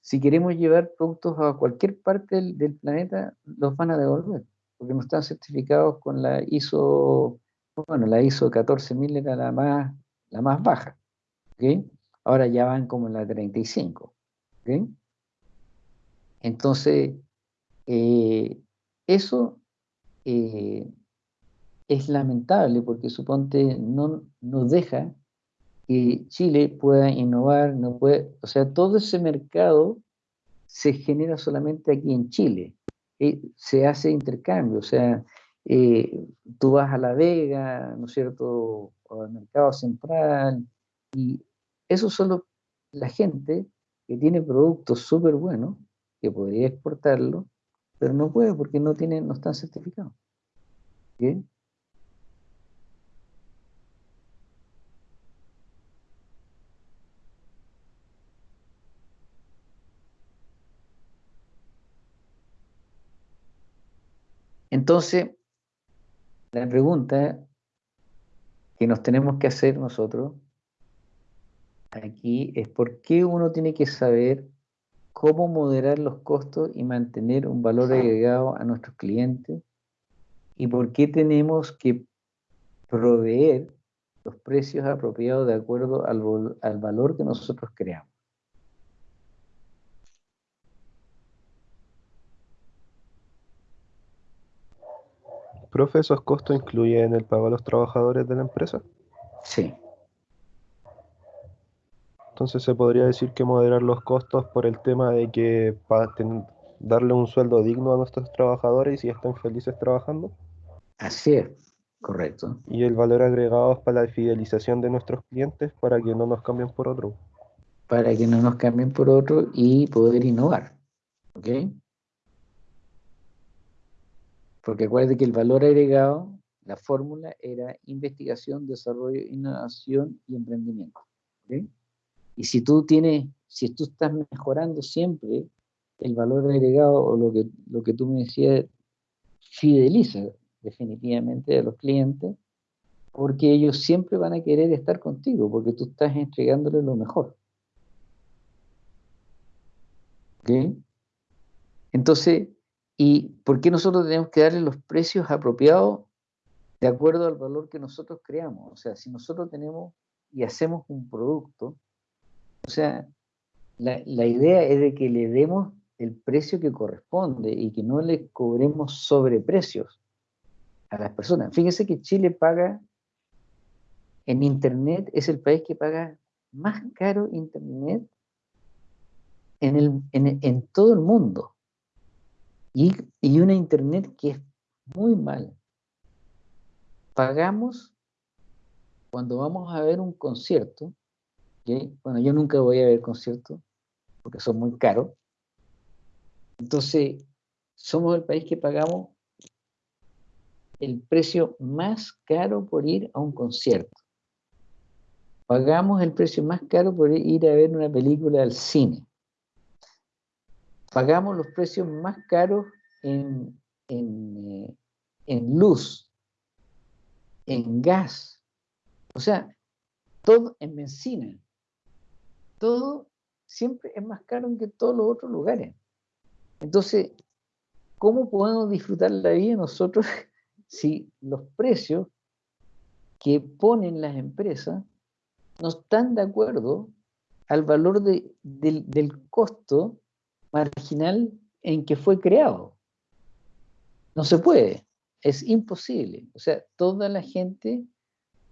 si queremos llevar productos a cualquier parte del, planeta, los van a devolver, porque no están certificados con la ISO, bueno, la ISO 14000 era la más, la más baja, ¿ok? Ahora ya van como en la 35, ¿ok? Entonces, eh, eso eh, es lamentable porque suponte no nos deja que Chile pueda innovar, no puede, o sea, todo ese mercado se genera solamente aquí en Chile. Se hace intercambio, o sea, eh, tú vas a La Vega, ¿no es cierto?, o al mercado central, y eso solo la gente que tiene productos súper buenos, que podría exportarlo, pero no puede porque no, tiene, no están certificados. ¿Bien? Entonces, la pregunta que nos tenemos que hacer nosotros aquí es por qué uno tiene que saber cómo moderar los costos y mantener un valor agregado a nuestros clientes y por qué tenemos que proveer los precios apropiados de acuerdo al, al valor que nosotros creamos. Profe, ¿esos costos incluyen el pago a los trabajadores de la empresa? Sí. Entonces se podría decir que moderar los costos por el tema de que para darle un sueldo digno a nuestros trabajadores y si están felices trabajando. Así es, correcto. Y el valor agregado es para la fidelización de nuestros clientes para que no nos cambien por otro. Para que no nos cambien por otro y poder innovar. ¿Ok? Porque acuérdate que el valor agregado, la fórmula era investigación, desarrollo, innovación y emprendimiento. ¿ok? Y si tú tienes, si tú estás mejorando siempre el valor agregado o lo que, lo que tú me decías, fideliza definitivamente a los clientes, porque ellos siempre van a querer estar contigo, porque tú estás entregándoles lo mejor. ¿Ok? Entonces, ¿y por qué nosotros tenemos que darle los precios apropiados de acuerdo al valor que nosotros creamos? O sea, si nosotros tenemos y hacemos un producto, o sea, la, la idea es de que le demos el precio que corresponde y que no le cobremos sobreprecios a las personas. Fíjense que Chile paga en Internet, es el país que paga más caro Internet en, el, en, en todo el mundo. Y, y una Internet que es muy mala. Pagamos cuando vamos a ver un concierto, bueno, yo nunca voy a ver conciertos porque son muy caros. Entonces, somos el país que pagamos el precio más caro por ir a un concierto. Pagamos el precio más caro por ir a ver una película al cine. Pagamos los precios más caros en, en, eh, en luz, en gas, o sea, todo en benzina. Todo siempre es más caro que todos los otros lugares. Entonces, ¿cómo podemos disfrutar la vida nosotros si los precios que ponen las empresas no están de acuerdo al valor de, del, del costo marginal en que fue creado? No se puede, es imposible. O sea, toda la gente,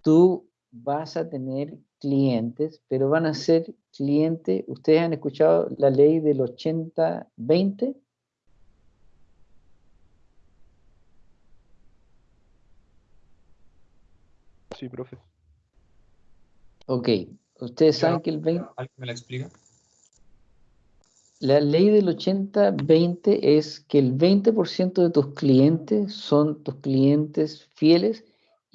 tú vas a tener clientes, pero van a ser clientes, ¿ustedes han escuchado la ley del 80-20? Sí, profe. Ok, ustedes saben que el 20, ¿Alguien me la explica? la ley del 80-20 es que el 20% de tus clientes son tus clientes fieles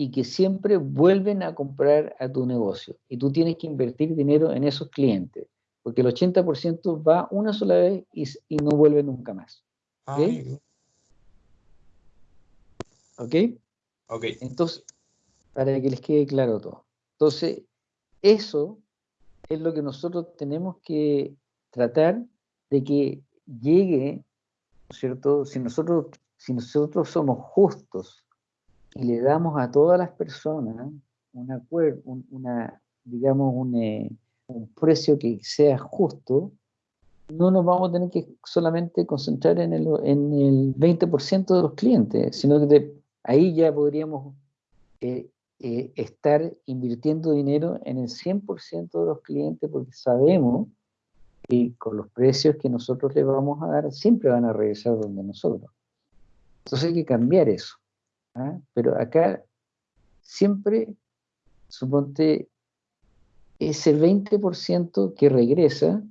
y que siempre vuelven a comprar a tu negocio. Y tú tienes que invertir dinero en esos clientes, porque el 80% va una sola vez y, no vuelve nunca más. Ah, ¿Ok? ¿Ok? ok. Entonces, para que les quede claro todo. Entonces, eso es lo que nosotros tenemos que tratar de que llegue, ¿no es cierto? Si nosotros, si nosotros somos justos y le damos a todas las personas un acuerdo, una, digamos, un, eh, un precio que sea justo, no nos vamos a tener que solamente concentrar en el, en el 20% de los clientes, sino que de, ahí ya podríamos eh, eh, estar invirtiendo dinero en el 100% de los clientes porque sabemos que con los precios que nosotros les vamos a dar siempre van a regresar donde nosotros. Entonces hay que cambiar eso. ¿Ah? Pero acá siempre, suponte, ese 20% que regresa,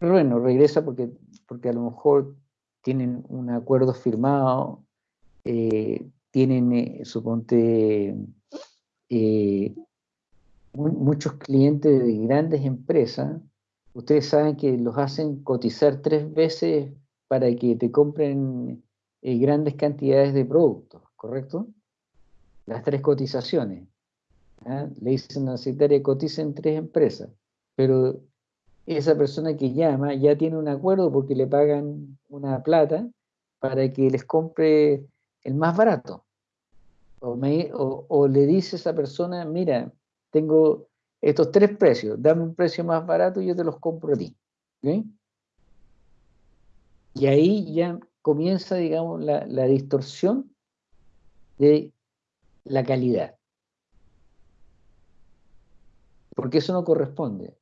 bueno, regresa porque, porque a lo mejor tienen un acuerdo firmado, eh, tienen, eh, suponte, eh, muchos clientes de grandes empresas, ustedes saben que los hacen cotizar tres veces para que te compren grandes cantidades de productos, ¿correcto? Las tres cotizaciones. ¿ah? Le dicen a la secretaria, coticen tres empresas, pero esa persona que llama ya tiene un acuerdo porque le pagan una plata para que les compre el más barato. O, le dice a esa persona, mira, tengo estos tres precios, dame un precio más barato y yo te los compro a ti. Y ahí ya comienza, digamos, la distorsión de la calidad. Porque eso no corresponde.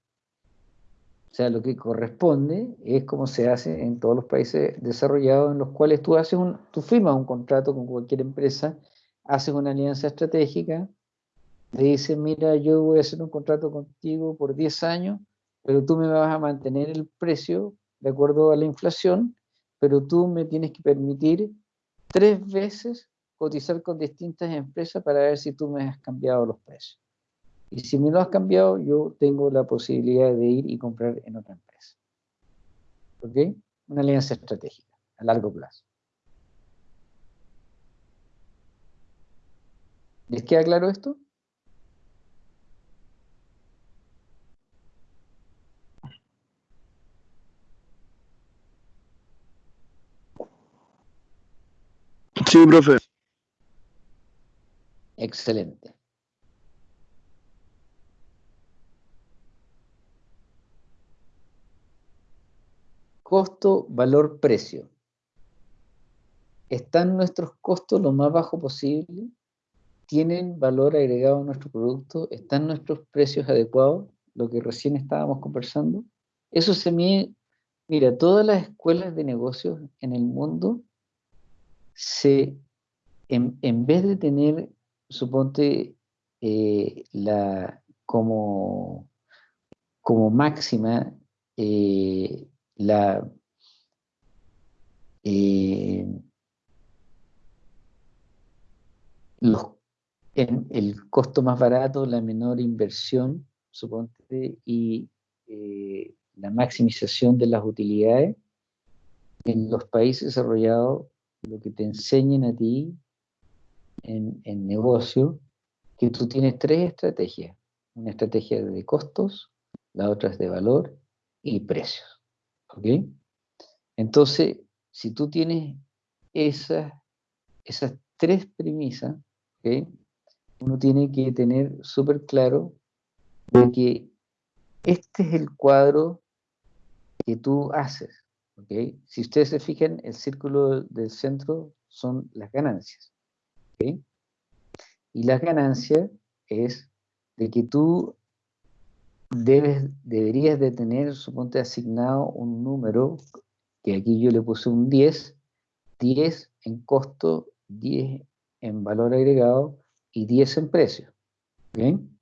O sea, lo que corresponde es como se hace en todos los países desarrollados en los cuales tú haces un, tú firmas un contrato con cualquier empresa, haces una alianza estratégica, le dices, mira, yo voy a hacer un contrato contigo por 10 años, pero tú me vas a mantener el precio de acuerdo a la inflación, pero tú me tienes que permitir tres veces cotizar con distintas empresas para ver si tú me has cambiado los precios. Y si me lo has cambiado, yo tengo la posibilidad de ir y comprar en otra empresa. ¿Ok? Una alianza estratégica a largo plazo. ¿Les queda claro esto? Sí, profe. Excelente. costo, valor, precio. ¿Están nuestros costos lo más bajo posible? ¿Tienen valor agregado a nuestro producto? ¿Están nuestros precios adecuados? Lo que recién estábamos conversando. Eso se mide, mira, todas las escuelas de negocios en el mundo se, en, vez de tener, suponte, eh, la, como, como máxima eh, la, eh, el costo más barato, la menor inversión, suponte, y eh, la maximización de las utilidades, en los países desarrollados, lo que te enseñan a ti en, en negocio, que tú tienes tres estrategias. Una estrategia de costos, la otra es de valor y precios. ¿Ok? Entonces, si tú tienes esas, esas tres premisas, uno tiene que tener súper claro de que este es el cuadro que tú haces. ¿okay? Si ustedes se fijan, el círculo del centro son las ganancias. Y las ganancias es de que tú debes, deberías de tener, suponte, asignado un número, que aquí yo le puse un 10, 10 en costo, 10 en valor agregado y 10 en precio. ¿Bien?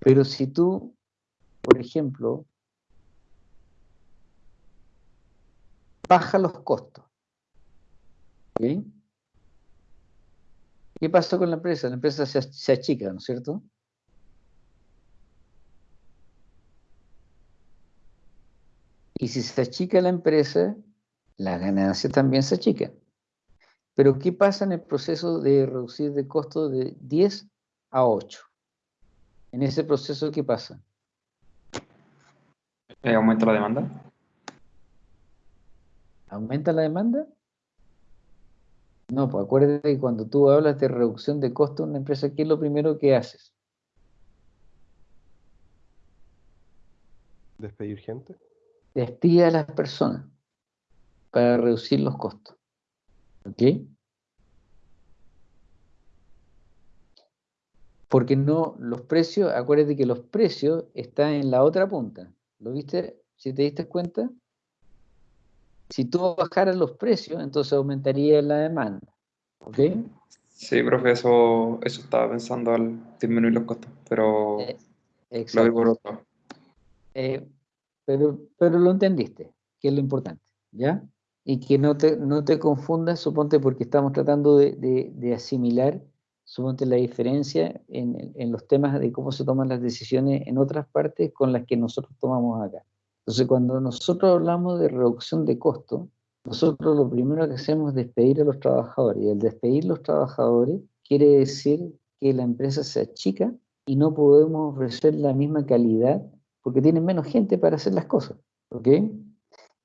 Pero si tú, por ejemplo, baja los costos, ¿bien? ¿Qué pasó con la empresa? La empresa se, se achica, ¿no es cierto? Y si se achica la empresa, la ganancia también se achica. Pero ¿qué pasa en el proceso de reducir de costo de 10 a 8? En ese proceso, ¿qué pasa? ¿Aumenta la demanda? ¿Aumenta la demanda? No, pues acuérdate que cuando tú hablas de reducción de costo en una empresa, ¿qué es lo primero que haces? ¿Despedir gente? Despide a las personas para reducir los costos. ¿Ok? Porque no, los precios, acuérdate que los precios están en la otra punta. ¿Lo viste? Si te diste cuenta, si tú bajaras los precios, entonces aumentaría la demanda. ¿Ok? Sí, profe, eso, eso estaba pensando al disminuir los costos, pero Eh, lo por otro. Eh, pero, pero lo entendiste, que es lo importante, ¿ya? Y que no te, no te confundas, suponte, porque estamos tratando de, de- de asimilar, suponte, la diferencia en, en los temas de cómo se toman las decisiones en otras partes con las que nosotros tomamos acá. Entonces, cuando nosotros hablamos de reducción de costo, nosotros lo primero que hacemos es despedir a los trabajadores. Y el despedir los trabajadores quiere decir que la empresa se achica y no podemos ofrecer la misma calidad porque tienen menos gente para hacer las cosas. ¿Ok?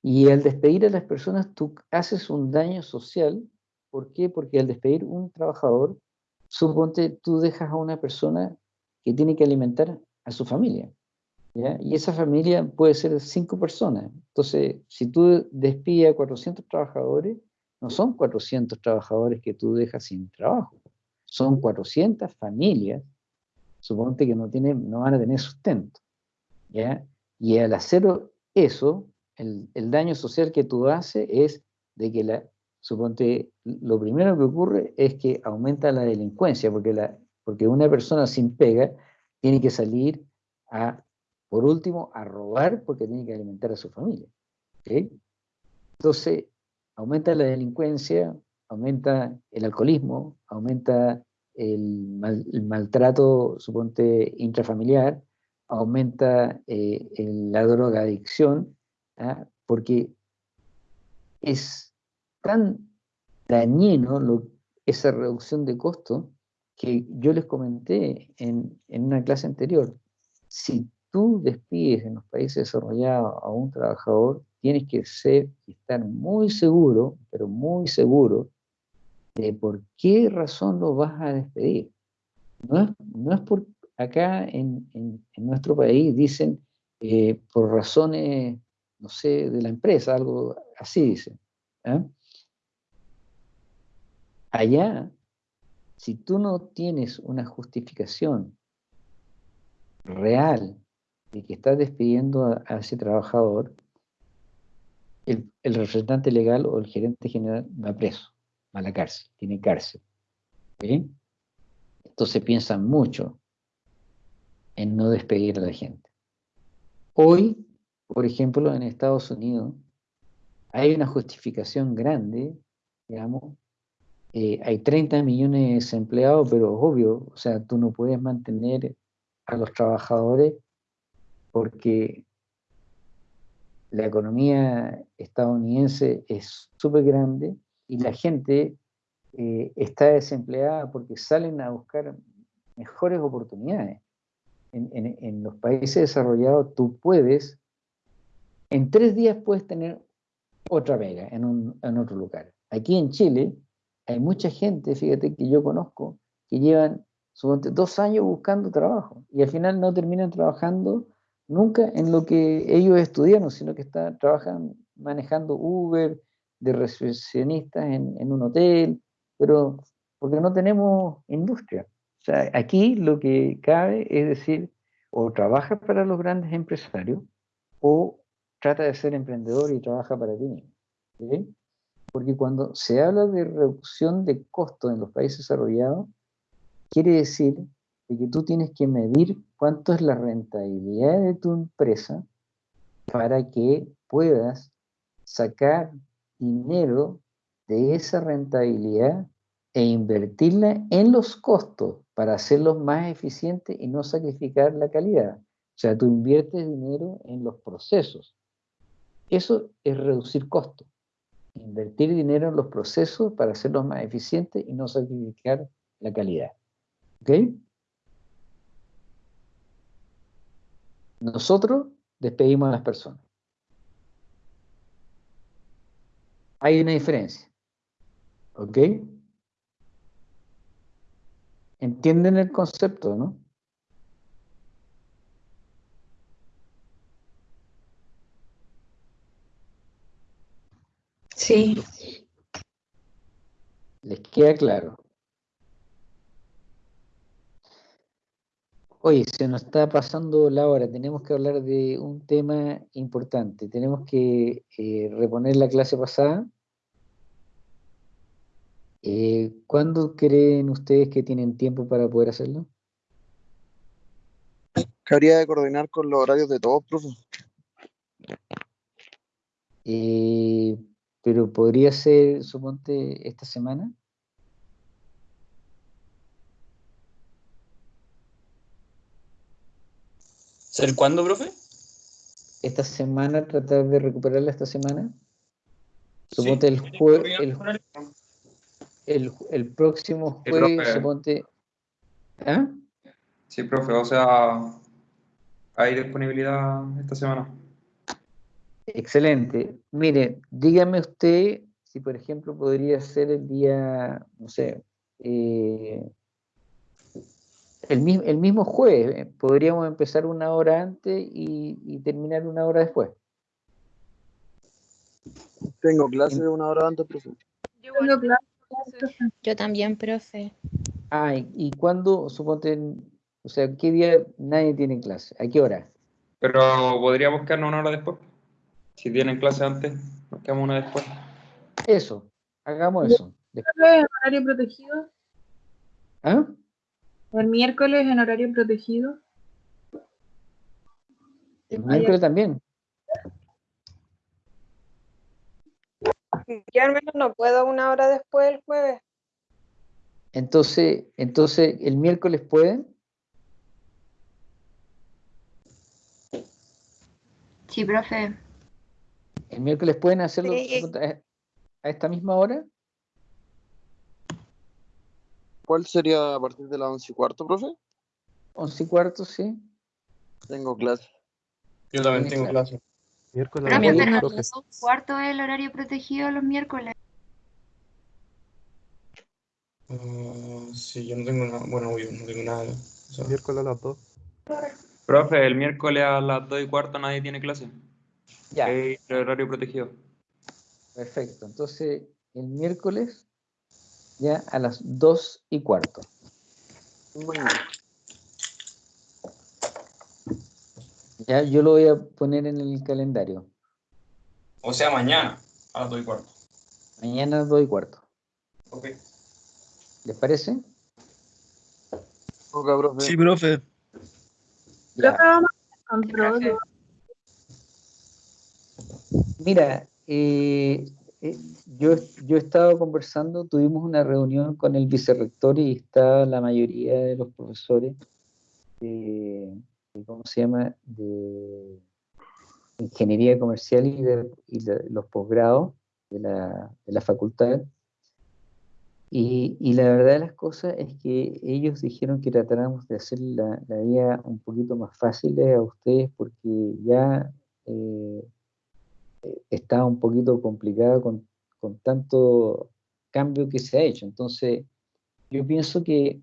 Y al despedir a las personas, tú haces un daño social. ¿Por qué? Porque al despedir un trabajador, suponte tú dejas a una persona que tiene que alimentar a su familia. ¿Ya? Y esa familia puede ser cinco personas. Entonces, si tú despides a 400 trabajadores, no son 400 trabajadores que tú dejas sin trabajo. Son 400 familias, suponte que no, tienen, no van a tener sustento. ¿ya? Y al hacer eso, el, el daño social que tú haces es de que la, suponte, lo primero que ocurre es que aumenta la delincuencia, porque, la, porque una persona sin pega tiene que salir a, por último, a robar porque tiene que alimentar a su familia. Entonces, aumenta la delincuencia, aumenta el alcoholismo, aumenta el, mal- el maltrato, suponte, intrafamiliar, aumenta eh, la drogadicción, ¿ah? porque es tan dañino esa reducción de costo que yo les comenté en, en una clase anterior. Si tú despides en los países desarrollados a un trabajador, tienes que ser estar muy seguro, pero muy seguro, de por qué razón lo vas a despedir. No es, no es por acá en, en- nuestro país dicen eh, por razones, no sé, de la empresa, algo así dicen. ¿ah? Allá, si tú no tienes una justificación real de que estás despidiendo a, a ese trabajador, el, el representante legal o el gerente general va preso, va a la cárcel, tiene cárcel. Entonces piensan mucho en no despedir a la gente. Hoy, por ejemplo, en Estados Unidos, hay una justificación grande, digamos, eh, hay 30 millones de desempleados, pero obvio, o sea, tú no puedes mantener a los trabajadores porque la economía estadounidense es súper grande y la gente eh, está desempleada porque salen a buscar mejores oportunidades. En, en- en los países desarrollados tú puedes, en tres días puedes tener otra pega en, un- en otro lugar. Aquí en Chile hay mucha gente, fíjate que yo conozco, que llevan dos años buscando trabajo y al final no terminan trabajando nunca en lo que ellos estudiaron, sino que está, trabajan manejando Uber, de recepcionistas en, un hotel, pero porque no tenemos industria. O sea, aquí lo que cabe es decir, o trabaja para los grandes empresarios o trata de ser emprendedor y trabaja para ti mismo. Porque cuando se habla de reducción de costos en los países desarrollados, quiere decir de que tú tienes que medir cuánto es la rentabilidad de tu empresa para que puedas sacar dinero de esa rentabilidad e invertirla en los costos para hacerlos más eficientes y no sacrificar la calidad. O sea, tú inviertes dinero en los procesos. Eso es reducir costos. Invertir dinero en los procesos para hacerlos más eficientes y no sacrificar la calidad. ¿Ok? Nosotros despedimos a las personas. Hay una diferencia. ¿Ok? ¿Entienden el concepto, no? Sí. ¿Les queda claro? Oye, se nos está pasando la hora, tenemos que hablar de un tema importante, tenemos que eh, reponer la clase pasada. Eh, ¿Cuándo creen ustedes que tienen tiempo para poder hacerlo? ¿Qué habría de coordinar con los horarios de todos, profe? Eh, pero podría ser, suponte, esta semana. ¿Ser cuándo, profe? Esta semana, tratar de recuperarla esta semana. Sí. Suponte el, jue- el, el, el próximo Sí, jueves, profe. suponte. ¿Ah? Sí, profe, o sea, hay disponibilidad esta semana. Excelente. Mire, dígame usted si, por ejemplo, podría ser el día, no sé, eh, el, el mismo jueves. eh, Podríamos empezar una hora antes y, y terminar una hora después. Tengo clase una hora antes, profe. Tengo clase. Yo también, profe. Ah, ¿y, y cuándo, suponte, o sea, qué día nadie tiene clase? ¿A qué hora? Pero podríamos quedarnos una hora después. Si tienen clase antes, nos quedamos una después. Eso, hagamos eso. Des- ¿En horario protegido? ¿Ah? ¿El miércoles en horario protegido? El miércoles también. Yo al menos no puedo una hora después del jueves. Entonces, entonces, ¿el miércoles pueden? Sí, profe. ¿El miércoles pueden hacerlo Sí. a esta misma hora? ¿Cuál sería a partir de las once y cuarto, profe? Once y cuarto, sí. Tengo clase. Yo también tengo clase. Miércoles a Profe, las pero- dos, profe. Cuarto es el horario protegido los miércoles. Ah, sí, yo no tengo nada. Bueno, obvio, no tengo nada. o sea, Miércoles a las 2. Profe, el miércoles a las 2 y cuarto nadie tiene clase. Ya, el horario protegido. perfecto. Entonces, el miércoles, ya a las dos y cuarto. Mañana. Ya, yo lo voy a poner en el calendario. o sea, mañana a las 2 y cuarto. Mañana a las dos y cuarto. Ok. ¿Les parece? Ok, profe. Sí, profe. Ya. Mira, eh, eh, yo, yo he conversando, tuvimos una reunión con el vicerrector y está la mayoría de los profesores de, ¿cómo se llama?, de ingeniería comercial y de los posgrados de la, de la facultad. Y, y la verdad de las cosas es que ellos dijeron que tratáramos de hacer la, la vida un poquito más fácil a ustedes porque ya eh, está un poquito complicada con, con tanto cambio que se ha hecho. Entonces, yo pienso que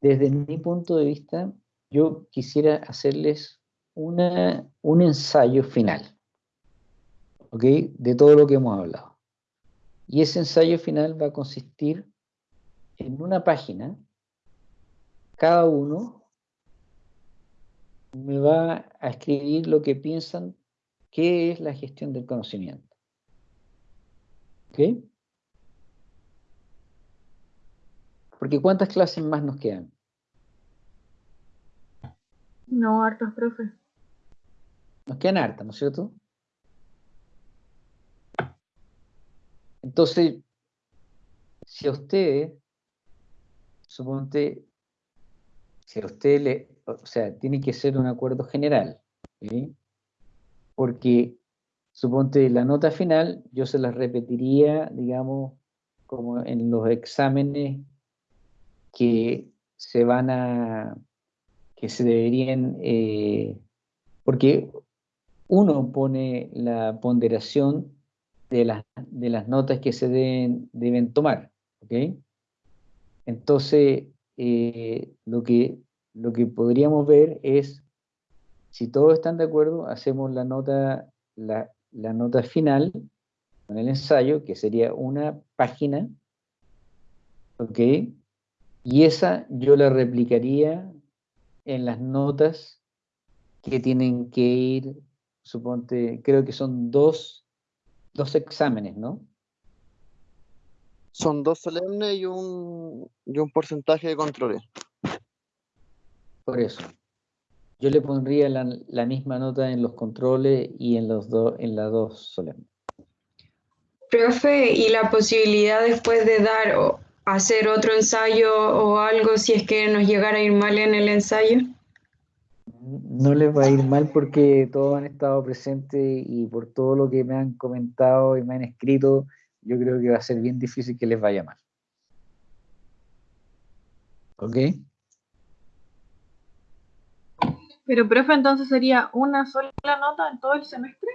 desde mi punto de vista, yo quisiera hacerles una, un ensayo final, ¿ok? De todo lo que hemos hablado. Y ese ensayo final va a consistir en una página, cada uno me va a escribir lo que piensan ¿Qué es la gestión del conocimiento? ¿Ok? Porque ¿cuántas clases más nos quedan? No, hartos, profe. Nos quedan hartas, ¿no es cierto? Entonces, si a ustedes, suponte, si a usted le, o sea, tiene que ser un acuerdo general, ¿sí? Porque suponte la nota final, yo se las repetiría, digamos, como en los exámenes que se van a, que se deberían, eh, porque uno pone la ponderación de, las, de las notas que se deben, deben tomar. ¿ok? Entonces, eh, lo, que, lo que podríamos ver es, si todos están de acuerdo, hacemos la nota, la, la nota final con el ensayo, que sería una página, ¿ok? Y esa yo la replicaría en las notas que tienen que ir, suponte, creo que son dos, dos exámenes, ¿no? Son dos solemnes y un, y un porcentaje de controles. Por eso. Yo le pondría la, la misma nota en los controles y en los dos, en las dos solemnes. Profe, ¿y la posibilidad después de dar o hacer otro ensayo o algo si es que nos llegara a ir mal en el ensayo? No les va a ir mal porque todos han estado presentes y por todo lo que me han comentado y me han escrito, yo creo que va a ser bien difícil que les vaya mal. ¿Ok? Pero, profe, entonces sería una sola nota en todo el semestre.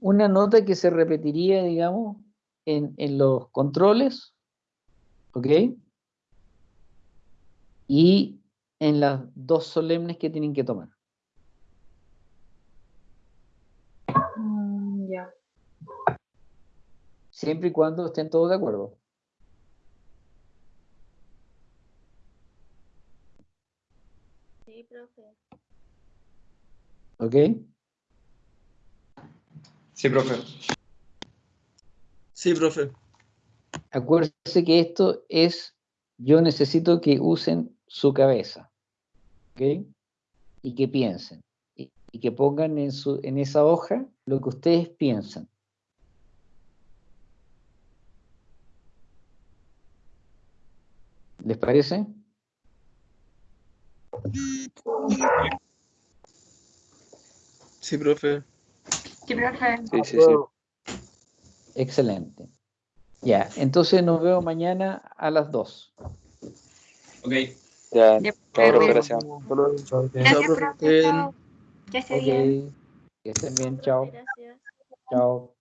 Una nota que se repetiría, digamos, en, en los controles, ¿ok? Y en las dos solemnes que tienen que tomar. Mm, ya. Siempre y cuando estén todos de acuerdo. Sí, profe. ¿Ok? Sí, profe. Sí, profe. Acuérdense que esto es, yo necesito que usen su cabeza, ¿ok? Y que piensen, y, y que pongan en, su, en esa hoja lo que ustedes piensan. ¿Les parece? Sí, profe. Sí, profe. Sí, sí, sí. Excelente. Ya, entonces nos vemos mañana a las 2. Ok. Ya, Ya, chao, profe, profe. gracias. Gracias, profe. Chao. Que estén bien, chao, Gracias. chao.